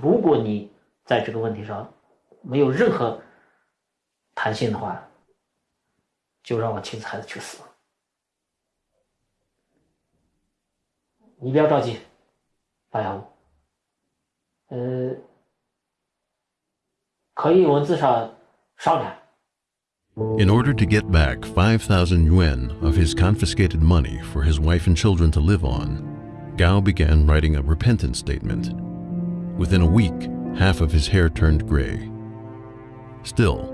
如果你在这个问题上没有任何。弹性的话，就让我妻子孩子去死。你不要着急，白杨，呃，可以文字上商量。In order to get back 5,000 yuan of his confiscated money for his wife and children to live on, Gao began writing a repentance statement. Within a week, half of his hair turned gray. Still,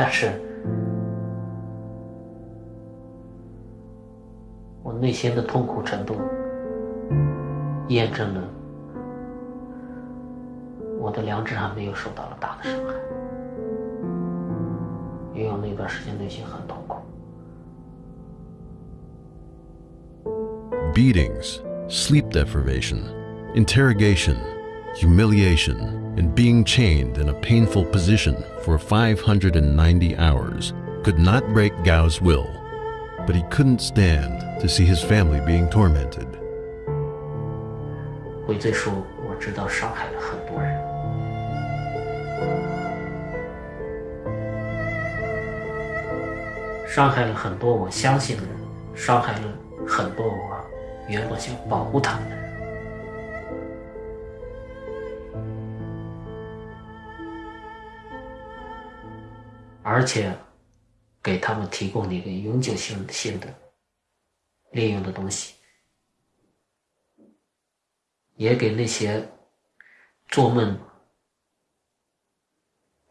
但是我内心的痛苦程度验证了我的良知还没有受到了大的伤害，因为我那段时间内心很痛苦。beatings, sleep deprivation, interrogation, humiliation, and being chained in a painful position for 590 hours could not break Gao's will, but he couldn't stand to see his family being tormented. 悔罪书我知道伤害了很多人，伤害了很多我相信的人，伤害了很多我原本想保护他们的人。 而且给他们提供了一个永久性性的利用的东西，也给那些做梦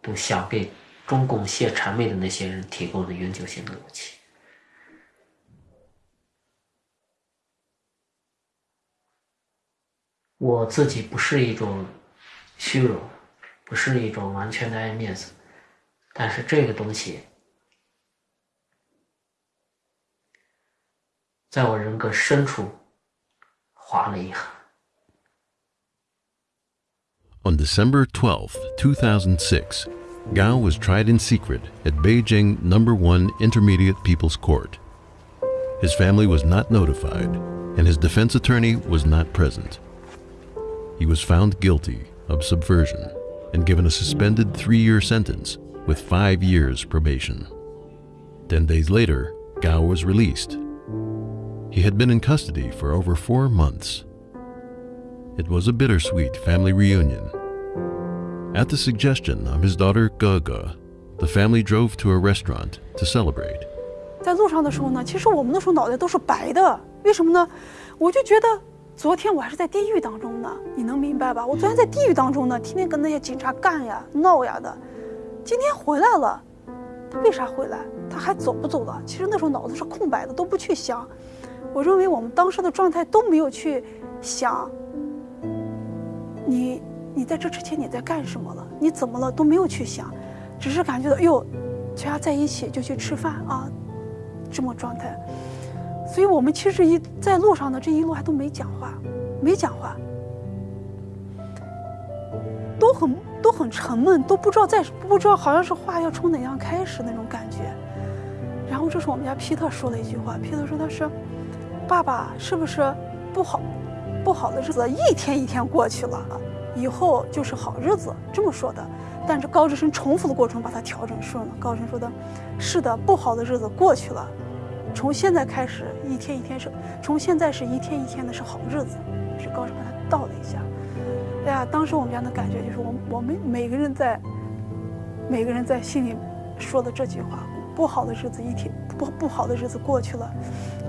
都想给中共卸谄媚的那些人提供了永久性的武器。我自己不是一种虚荣，不是一种完全的爱面子，但是这个东西，在我人格深处划了一痕。 On December 12, 2006, Gao was tried in secret at Beijing Number 1 Intermediate People's Court. His family was not notified, and his defense attorney was not present. He was found guilty of subversion and given a suspended three year sentence with five years probation. Ten days later, Gao was released. He had been in custody for over four months. It was a bittersweet family reunion. At the suggestion of his daughter Gege, the family drove to a restaurant to celebrate. 在路上的时候呢，其实我们那时候脑袋都是白的，为什么呢？我就觉得昨天我还是在地狱当中呢，你能明白吧？我昨天在地狱当中呢，天天跟那些警察干呀、闹呀的。今天回来了，他为啥回来？他还走不走了？其实那时候脑子是空白的，都不去想。我认为我们当时的状态都没有去想，你你在这之前你在干什么了？你怎么了？都没有去想，只是感觉到，哎呦，全家在一起就去吃饭啊，这么状态。所以我们其实一在路上的这一路还都没讲话，没讲话，都很都很沉闷，都不知道在不知道好像是话要从哪样开始那种感觉。然后这时候我们家皮特说了一句话，皮特说他说：“爸爸是不是不好不好的日子一天一天过去了，以后就是好日子？”这么说的。但是高志生重复的过程把它调整顺了。高志生说的：“是的，不好的日子过去了。”从现在开始，一天一天是，从现在是一天一天的是好日子，是高声把它倒了一下。哎呀，当时我们家的感觉就是，我我们每个人在，每个人在心里说的这句话：不好的日子一天不不好的日子过去了，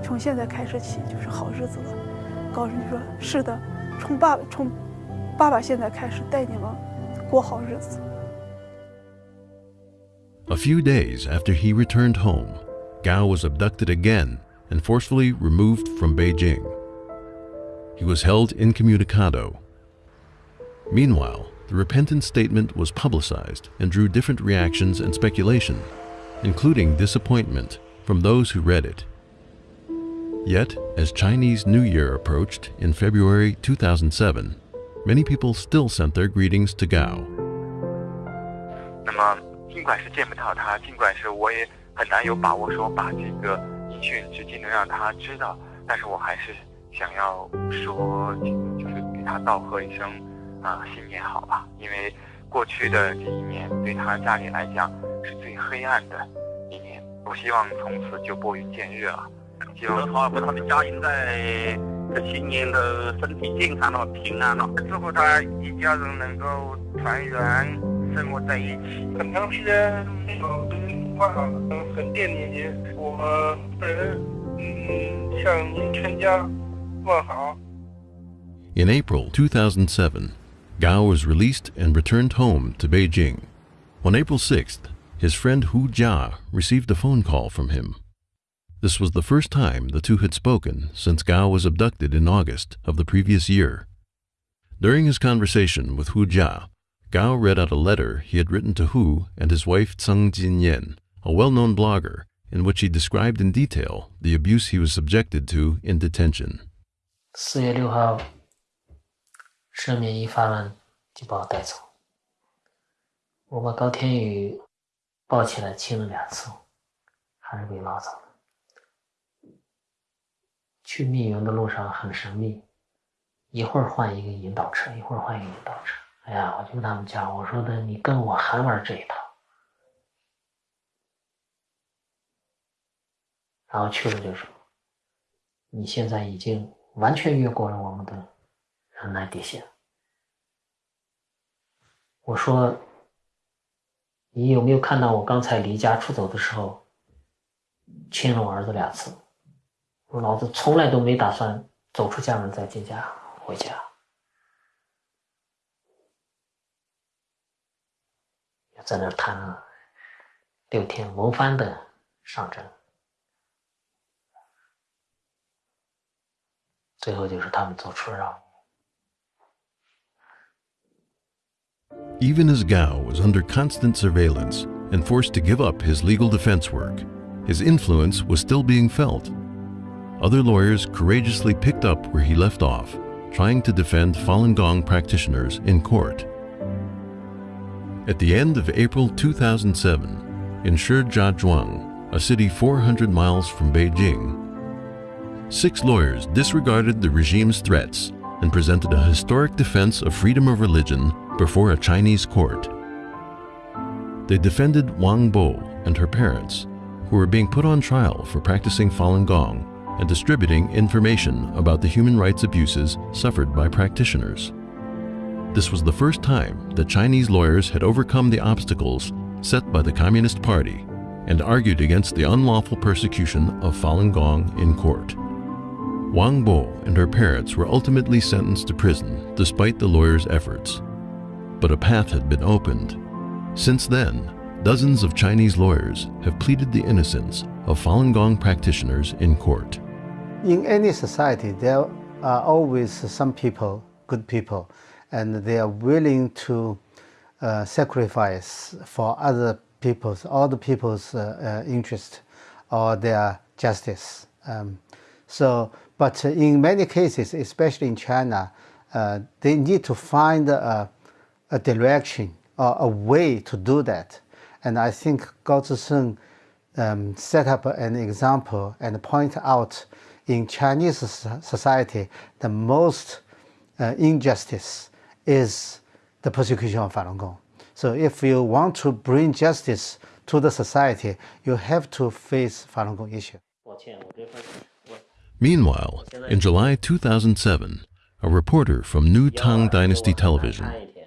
从现在开始起就是好日子了。高声就说：“是的，从爸爸从爸爸现在开始带你们过好日子。” A few days after he returned home, Gao was abducted again and forcefully removed from Beijing. He was held incommunicado. Meanwhile, the repentant statement was publicized and drew different reactions and speculation, including disappointment from those who read it. Yet, as Chinese New Year approached in February 2007, many people still sent their greetings to Gao. 那么，尽管是见不到他，尽管是我也很难有把握说把这个音讯直接能让他知道，但是我还是想要说，就是给他道贺一声 啊，新年好吧，因为过去的这一年对他家里来讲是最黑暗的一年，我希望从此就拨云见日了。希望他和他的家人在这新年的身体健康了、平安了，祝福他一家人能够团圆。生活在一起，很长时间没有跟话，很惦念您。我本人嗯向您全家问好。In April 2007, Gao was released and returned home to Beijing. On April 6th, his friend Hu Jia received a phone call from him. This was the first time the two had spoken since Gao was abducted in August of the previous year. During his conversation with Hu Jia, Gao read out a letter he had written to Hu and his wife Zeng Jinyan, a well-known blogger, in which he described in detail the abuse he was subjected to in detention. 四月六号赦免一发完就把我带走。我把高天宇抱起来亲了两次，还是被拉走了。去密云的路上很神秘，一会儿换一个引导车，一会儿换一个引导车。哎呀，我就跟他们讲，我说的你跟我还玩这一套。然后去了就说，你现在已经完全越过了我们的忍耐底线。我说，你有没有看到我刚才离家出走的时候，亲了我儿子两次？我老子从来都没打算走出家门再进家回家。在那儿谈了六天轮番的上阵，最后就是他们做出了让。Even as Gao was under constant surveillance and forced to give up his legal defense work, his influence was still being felt. Other lawyers courageously picked up where he left off, trying to defend Falun Gong practitioners in court. At the end of April 2007, in Shijiazhuang, a city 400 miles from Beijing, six lawyers disregarded the regime's threats and presented a historic defense of freedom of religion before a Chinese court. They defended Wang Bo and her parents, who were being put on trial for practicing Falun Gong and distributing information about the human rights abuses suffered by practitioners. This was the first time that Chinese lawyers had overcome the obstacles set by the Communist Party and argued against the unlawful persecution of Falun Gong in court. Wang Bo and her parents were ultimately sentenced to prison despite the lawyers' efforts. But a path had been opened. Since then, dozens of Chinese lawyers have pleaded the innocence of Falun Gong practitioners in court. In any society, there are always some people, good people, and they are willing to uh, sacrifice for other people's, the people's uh, uh, interest or their justice. Um, so, but in many cases, especially in China, uh, they need to find a, a direction or a way to do that. And I think Gao Zhisheng um, set up an example and point out in Chinese society the most uh, injustice is the persecution of Falun Gong. So if you want to bring justice to the society, you have to face Falun Gong issue. Meanwhile, in July 2007, a reporter from New Tang Dynasty Television,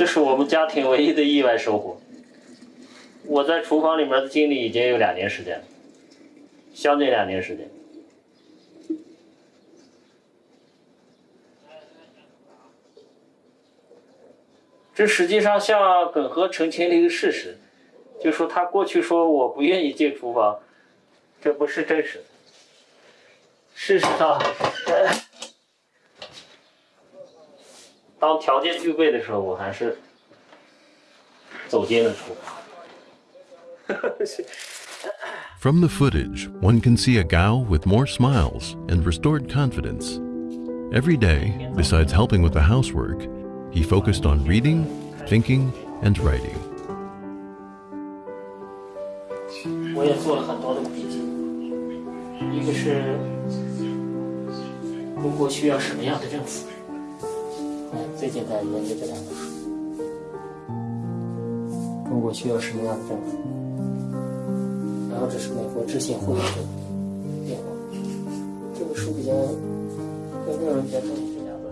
这是我们家庭唯一的意外收获。我在厨房里面的经历已经有两年时间了，将近两年时间。这实际上向耿和澄清了一个事实，就说他过去说我不愿意进厨房，这不是真实的。事实上，呃当条件具备的时候，我还是走进了厨房。 From the footage, one can see a Gao with more smiles and restored confidence. Every day, besides helping with the housework, he focused on reading, thinking, and writing. 我也做了很多的笔记，一个是中国需要什么样的政府， 最近在研究这两本书。中国需要什么样的政府？然后这是美国知行会的变化。这本书比较更令人觉得。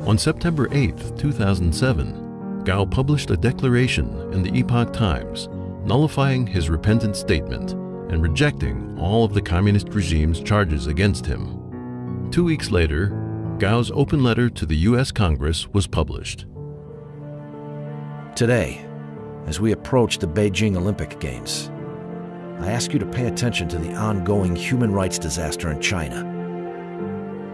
On September 8th, 2007, Gao published a declaration in the Epoch Times nullifying his repentant statement and rejecting all of the communist regime's charges against him. Two weeks later, Gao's open letter to the U.S. Congress was published. Today, as we approach the Beijing Olympic Games, I ask you to pay attention to the ongoing human rights disaster in China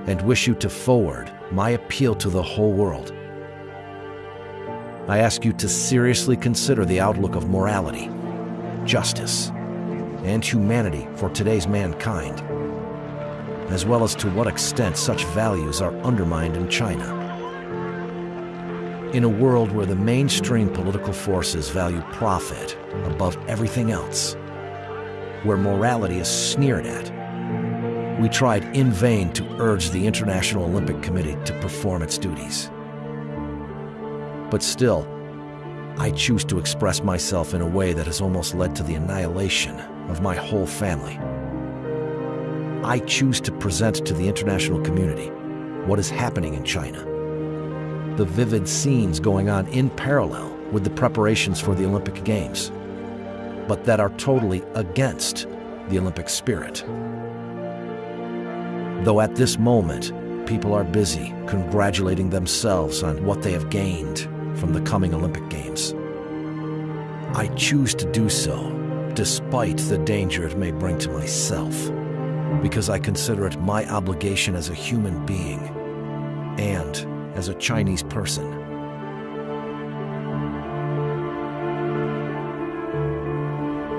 and wish you to forward my appeal to the whole world. I ask you to seriously consider the outlook of morality, justice, and humanity for today's mankind, as well as to what extent such values are undermined in China. In a world where the mainstream political forces value profit above everything else, where morality is sneered at, we tried in vain to urge the International Olympic Committee to perform its duties. But still, I choose to express myself in a way that has almost led to the annihilation of my whole family. I choose to present to the international community what is happening in China. The vivid scenes going on in parallel with the preparations for the Olympic Games, but that are totally against the Olympic spirit. Though at this moment, people are busy congratulating themselves on what they have gained from the coming Olympic Games. I choose to do so despite the danger it may bring to myself, because I consider it my obligation as a human being and as a Chinese person.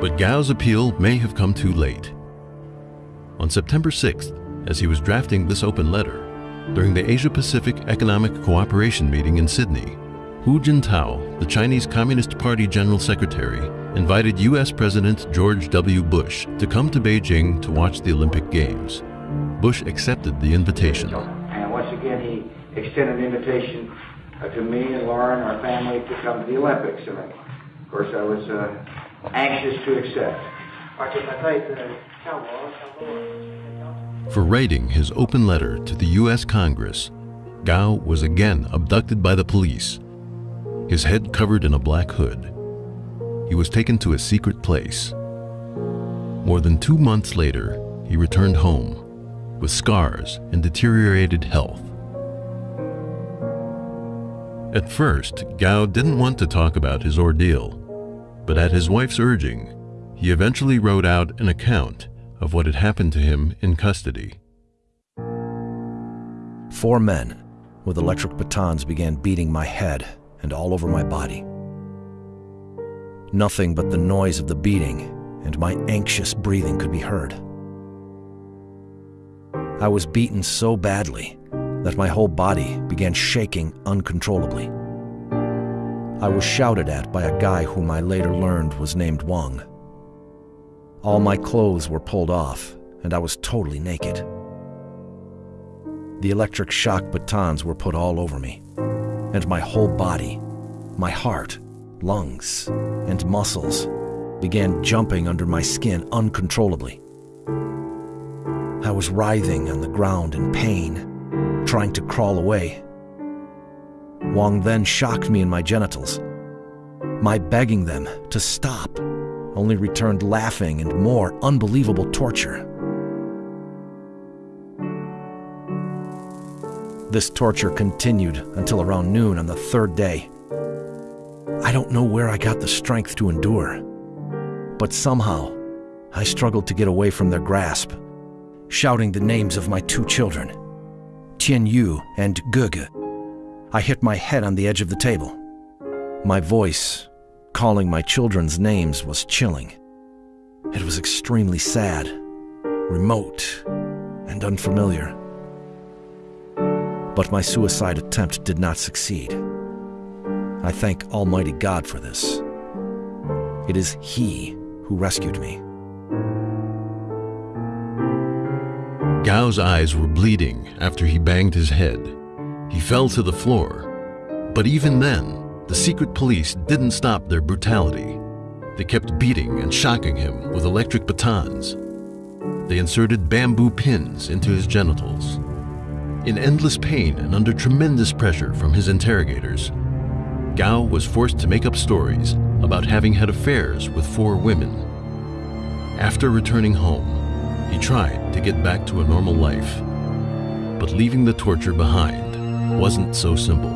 But Gao's appeal may have come too late. On September 6th, as he was drafting this open letter, during the Asia Pacific Economic Cooperation meeting in Sydney, Hu Jintao, the Chinese Communist Party General Secretary, invited U.S. President George W. Bush to come to Beijing to watch the Olympic Games. Bush accepted the invitation. And once again, he extended an invitation uh, to me and Laura, our family, to come to the Olympics. And of course, I was uh, anxious to accept. For writing his open letter to the U.S. Congress, Gao was again abducted by the police, his head covered in a black hood. He was taken to a secret place. More than two months later, he returned home with scars and deteriorated health. At first, Gao didn't want to talk about his ordeal, but at his wife's urging, he eventually wrote out an account of what had happened to him in custody. Four men with electric batons began beating my head and all over my body. Nothing but the noise of the beating and my anxious breathing could be heard. I was beaten so badly that my whole body began shaking uncontrollably. I was shouted at by a guy whom I later learned was named Wang. All my clothes were pulled off, and I was totally naked. The electric shock batons were put all over me, and my whole body, my heart, lungs, and muscles began jumping under my skin uncontrollably. I was writhing on the ground in pain, trying to crawl away. Wang then shocked me in my genitals. My begging them to stop only returned laughing and more unbelievable torture. This torture continued until around noon on the third day. I don't know where I got the strength to endure, but somehow I struggled to get away from their grasp, shouting the names of my two children, Tian Yu and Gege. I hit my head on the edge of the table. My voice calling my children's names was chilling. It was extremely sad, remote, and unfamiliar. But my suicide attempt did not succeed. I thank Almighty God for this. It is He who rescued me. Gao's eyes were bleeding after he banged his head. He fell to the floor, But even then, the secret police didn't stop their brutality. They kept beating and shocking him with electric batons. They inserted bamboo pins into his genitals. In endless pain and under tremendous pressure from his interrogators, Gao was forced to make up stories about having had affairs with four women. After returning home, he tried to get back to a normal life. But leaving the torture behind wasn't so simple.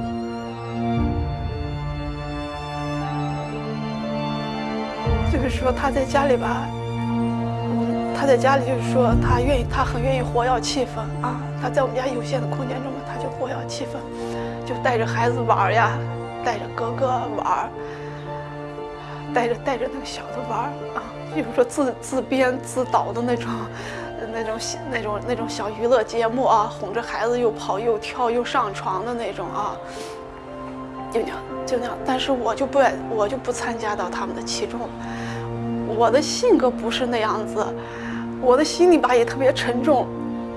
就是说他在家里吧，嗯，他在家里就是说他愿意，他很愿意活跃气氛啊。他在我们家有限的空间中嘛，他就活跃气氛，就带着孩子玩呀， 带着哥哥玩儿，带着带着那个小的玩儿啊，就是说自自编自导的那种，那种那种那种小娱乐节目啊，哄着孩子又跑又跳又上床的那种啊，就那样就那样。但是我就不爱，我就不参加到他们的其中。我的性格不是那样子，我的心里吧也特别沉重，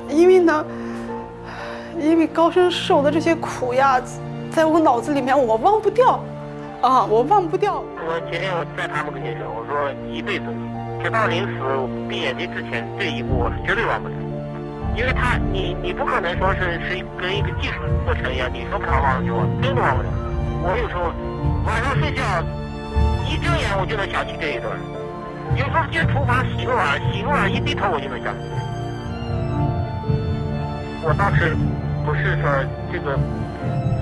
因为呢，因为高升受的这些苦呀，在我脑子里面我忘不掉，啊，我忘不掉。我今天我在他们跟前说，我说一辈子，直到临死闭眼睛之前，这一步我是绝对忘不了，因为他你你不可能说是是跟一个技术过程一样，你说不忘忘就忘，真的忘不了。我有时候晚上睡觉一睁眼我就能想起这一段。有时候进厨房洗个碗，洗个碗一低头我就能想起。我当时不是说这个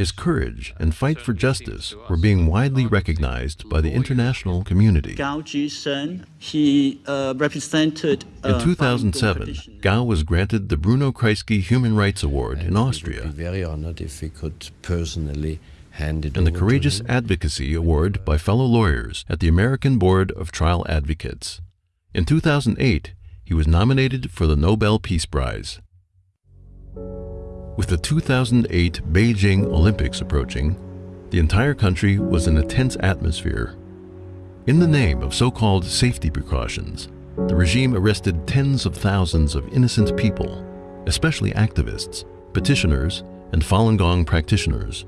His courage and fight for justice were being widely recognized by the international community. Gao Zhisheng, he uh, represented. In uh, 2007, Gao was granted the Bruno Kreisky Human Rights Award in Austria Be very honored if we could personally hand it and the Courageous. Advocacy Award by fellow lawyers at the American Board of Trial Advocates. In 2008, he was nominated for the Nobel Peace Prize. With the 2008 Beijing Olympics approaching, the entire country was in a tense atmosphere. In the name of so called safety precautions, the regime arrested tens of thousands of innocent people, especially activists, petitioners, and Falun Gong practitioners.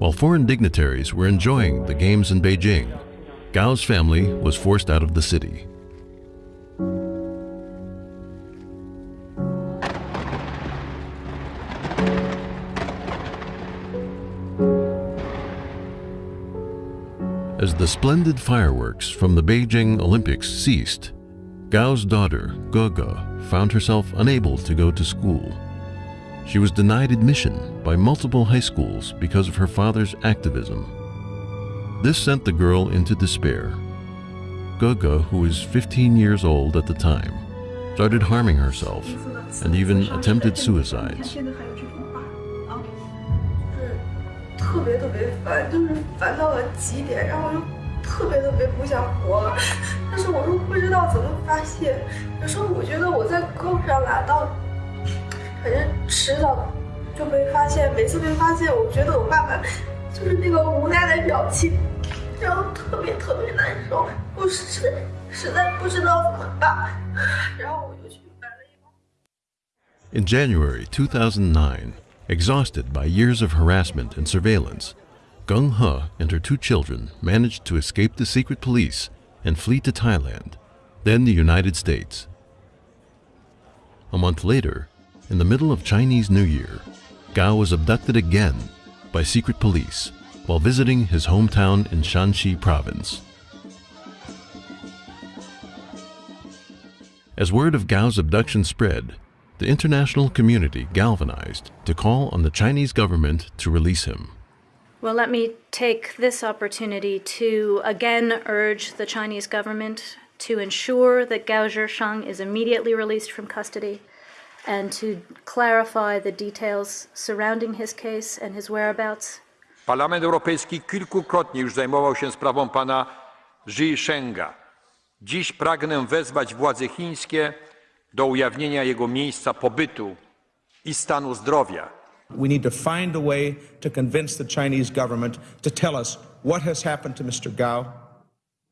While foreign dignitaries were enjoying the games in Beijing, Gao's family was forced out of the city. As the splendid fireworks from the Beijing Olympics ceased, Gao's daughter, Gege, found herself unable to go to school. She was denied admission by multiple high schools because of her father's activism. This sent the girl into despair. Gege, who was 15 years old at the time, started harming herself and even attempted suicides. 特别特别烦，就是烦到了极点，然后就特别特别不想活了，但是我又不知道怎么发泄。有时候我觉得我在胳膊上拿到，反正迟早就被发现。每次被发现，我觉得我爸爸就是那个无奈的表情，然后特别特别难受，我实实在不知道怎么办，然后我就去买了一包。In January 2009, exhausted by years of harassment and surveillance, Geng He and her two children managed to escape the secret police and flee to Thailand, then the United States. A month later, in the middle of Chinese New Year, Gao was abducted again by secret police while visiting his hometown in Shaanxi province. As word of Gao's abduction spread, the international community galvanized to call on the Chinese government to release him. Well, let me take this opportunity to again urge the Chinese government to ensure that Gao Zhisheng is immediately released from custody and to clarify the details surrounding his case and his whereabouts. Parlament Europejski kilkukrotnie już zajmował się sprawą pana Zhishenga. Dziś pragnę wezwać władze chińskie do ujawnienia jego miejsca pobytu i stanu zdrowia. We need to find a way to convince the Chinese government to tell us what has happened to Mr. Gao,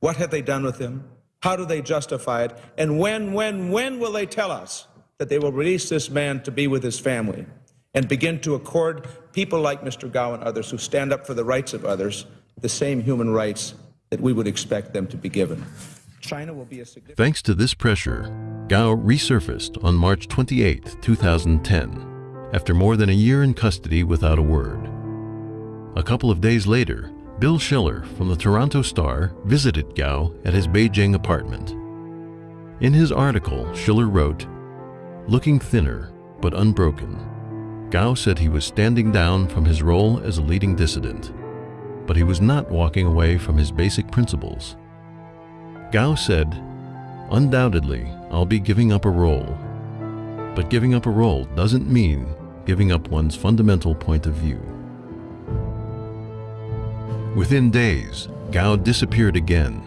what have they done with him, how do they justify it, and when, when, when will they tell us that they will release this man to be with his family and begin to accord people like Mr. Gao and others who stand up for the rights of others the same human rights that we would expect them to be given. China will be a significant. Thanks to this pressure, Gao resurfaced on March 28, 2010, after more than a year in custody without a word. A couple of days later, Bill Schiller from the Toronto Star visited Gao at his Beijing apartment. In his article, Schiller wrote, Looking thinner, but unbroken, Gao said he was standing down from his role as a leading dissident, but he was not walking away from his basic principles. Gao said, Undoubtedly, I'll be giving up a role. But giving up a role doesn't mean giving up one's fundamental point of view. Within days, Gao disappeared again.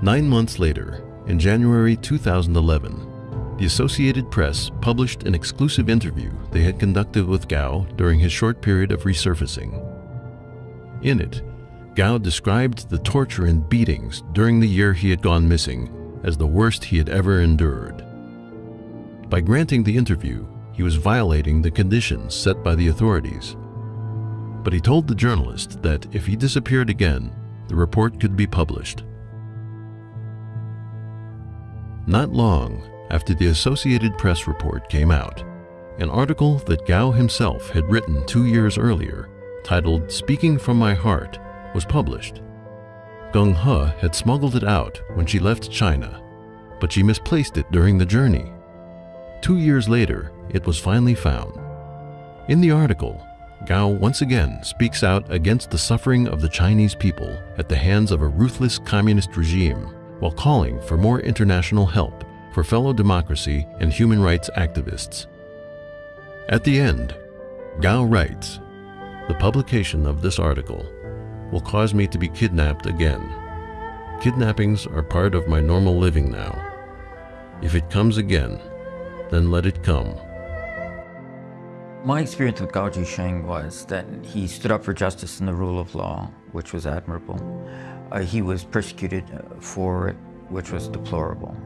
Nine months later, in January 2011, the Associated Press published an exclusive interview they had conducted with Gao during his short period of resurfacing. In it, Gao described the torture and beatings during the year he had gone missing as the worst he had ever endured. By granting the interview, he was violating the conditions set by the authorities. But he told the journalist that if he disappeared again, the report could be published. Not long after the Associated Press report came out, an article that Gao himself had written two years earlier, titled Speaking from My Heart, was published. Geng He had smuggled it out when she left China, but she misplaced it during the journey. Two years later, it was finally found. In the article, Gao once again speaks out against the suffering of the Chinese people at the hands of a ruthless communist regime while calling for more international help for fellow democracy and human rights activists. At the end, Gao writes, The publication of this article will cause me to be kidnapped again. Kidnappings are part of my normal living now. If it comes again, then let it come. My experience with Gao Zhisheng was that he stood up for justice and the rule of law, which was admirable. Uh, he was persecuted uh, for it, which was deplorable.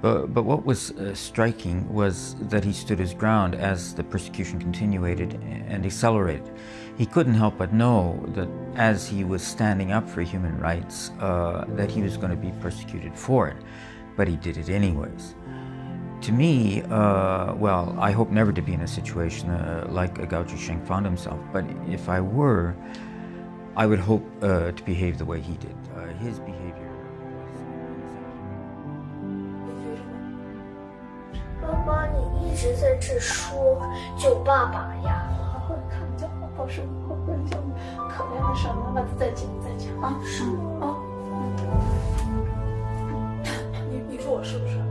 But, but what was uh, striking was that he stood his ground as the persecution continued and accelerated. He couldn't help but know that as he was standing up for human rights, uh, that he was going to be persecuted for it, but he did it anyways. To me, uh, well, I hope never to be in a situation uh, like Gao Zhisheng found himself, but if I were, I would hope uh, to behave the way he did. Uh, his behavior 爸爸，你一直在这说救爸爸呀！ 好时好我会，可怜的傻妈妈，再见再见啊！是？啊，你你说我是不是？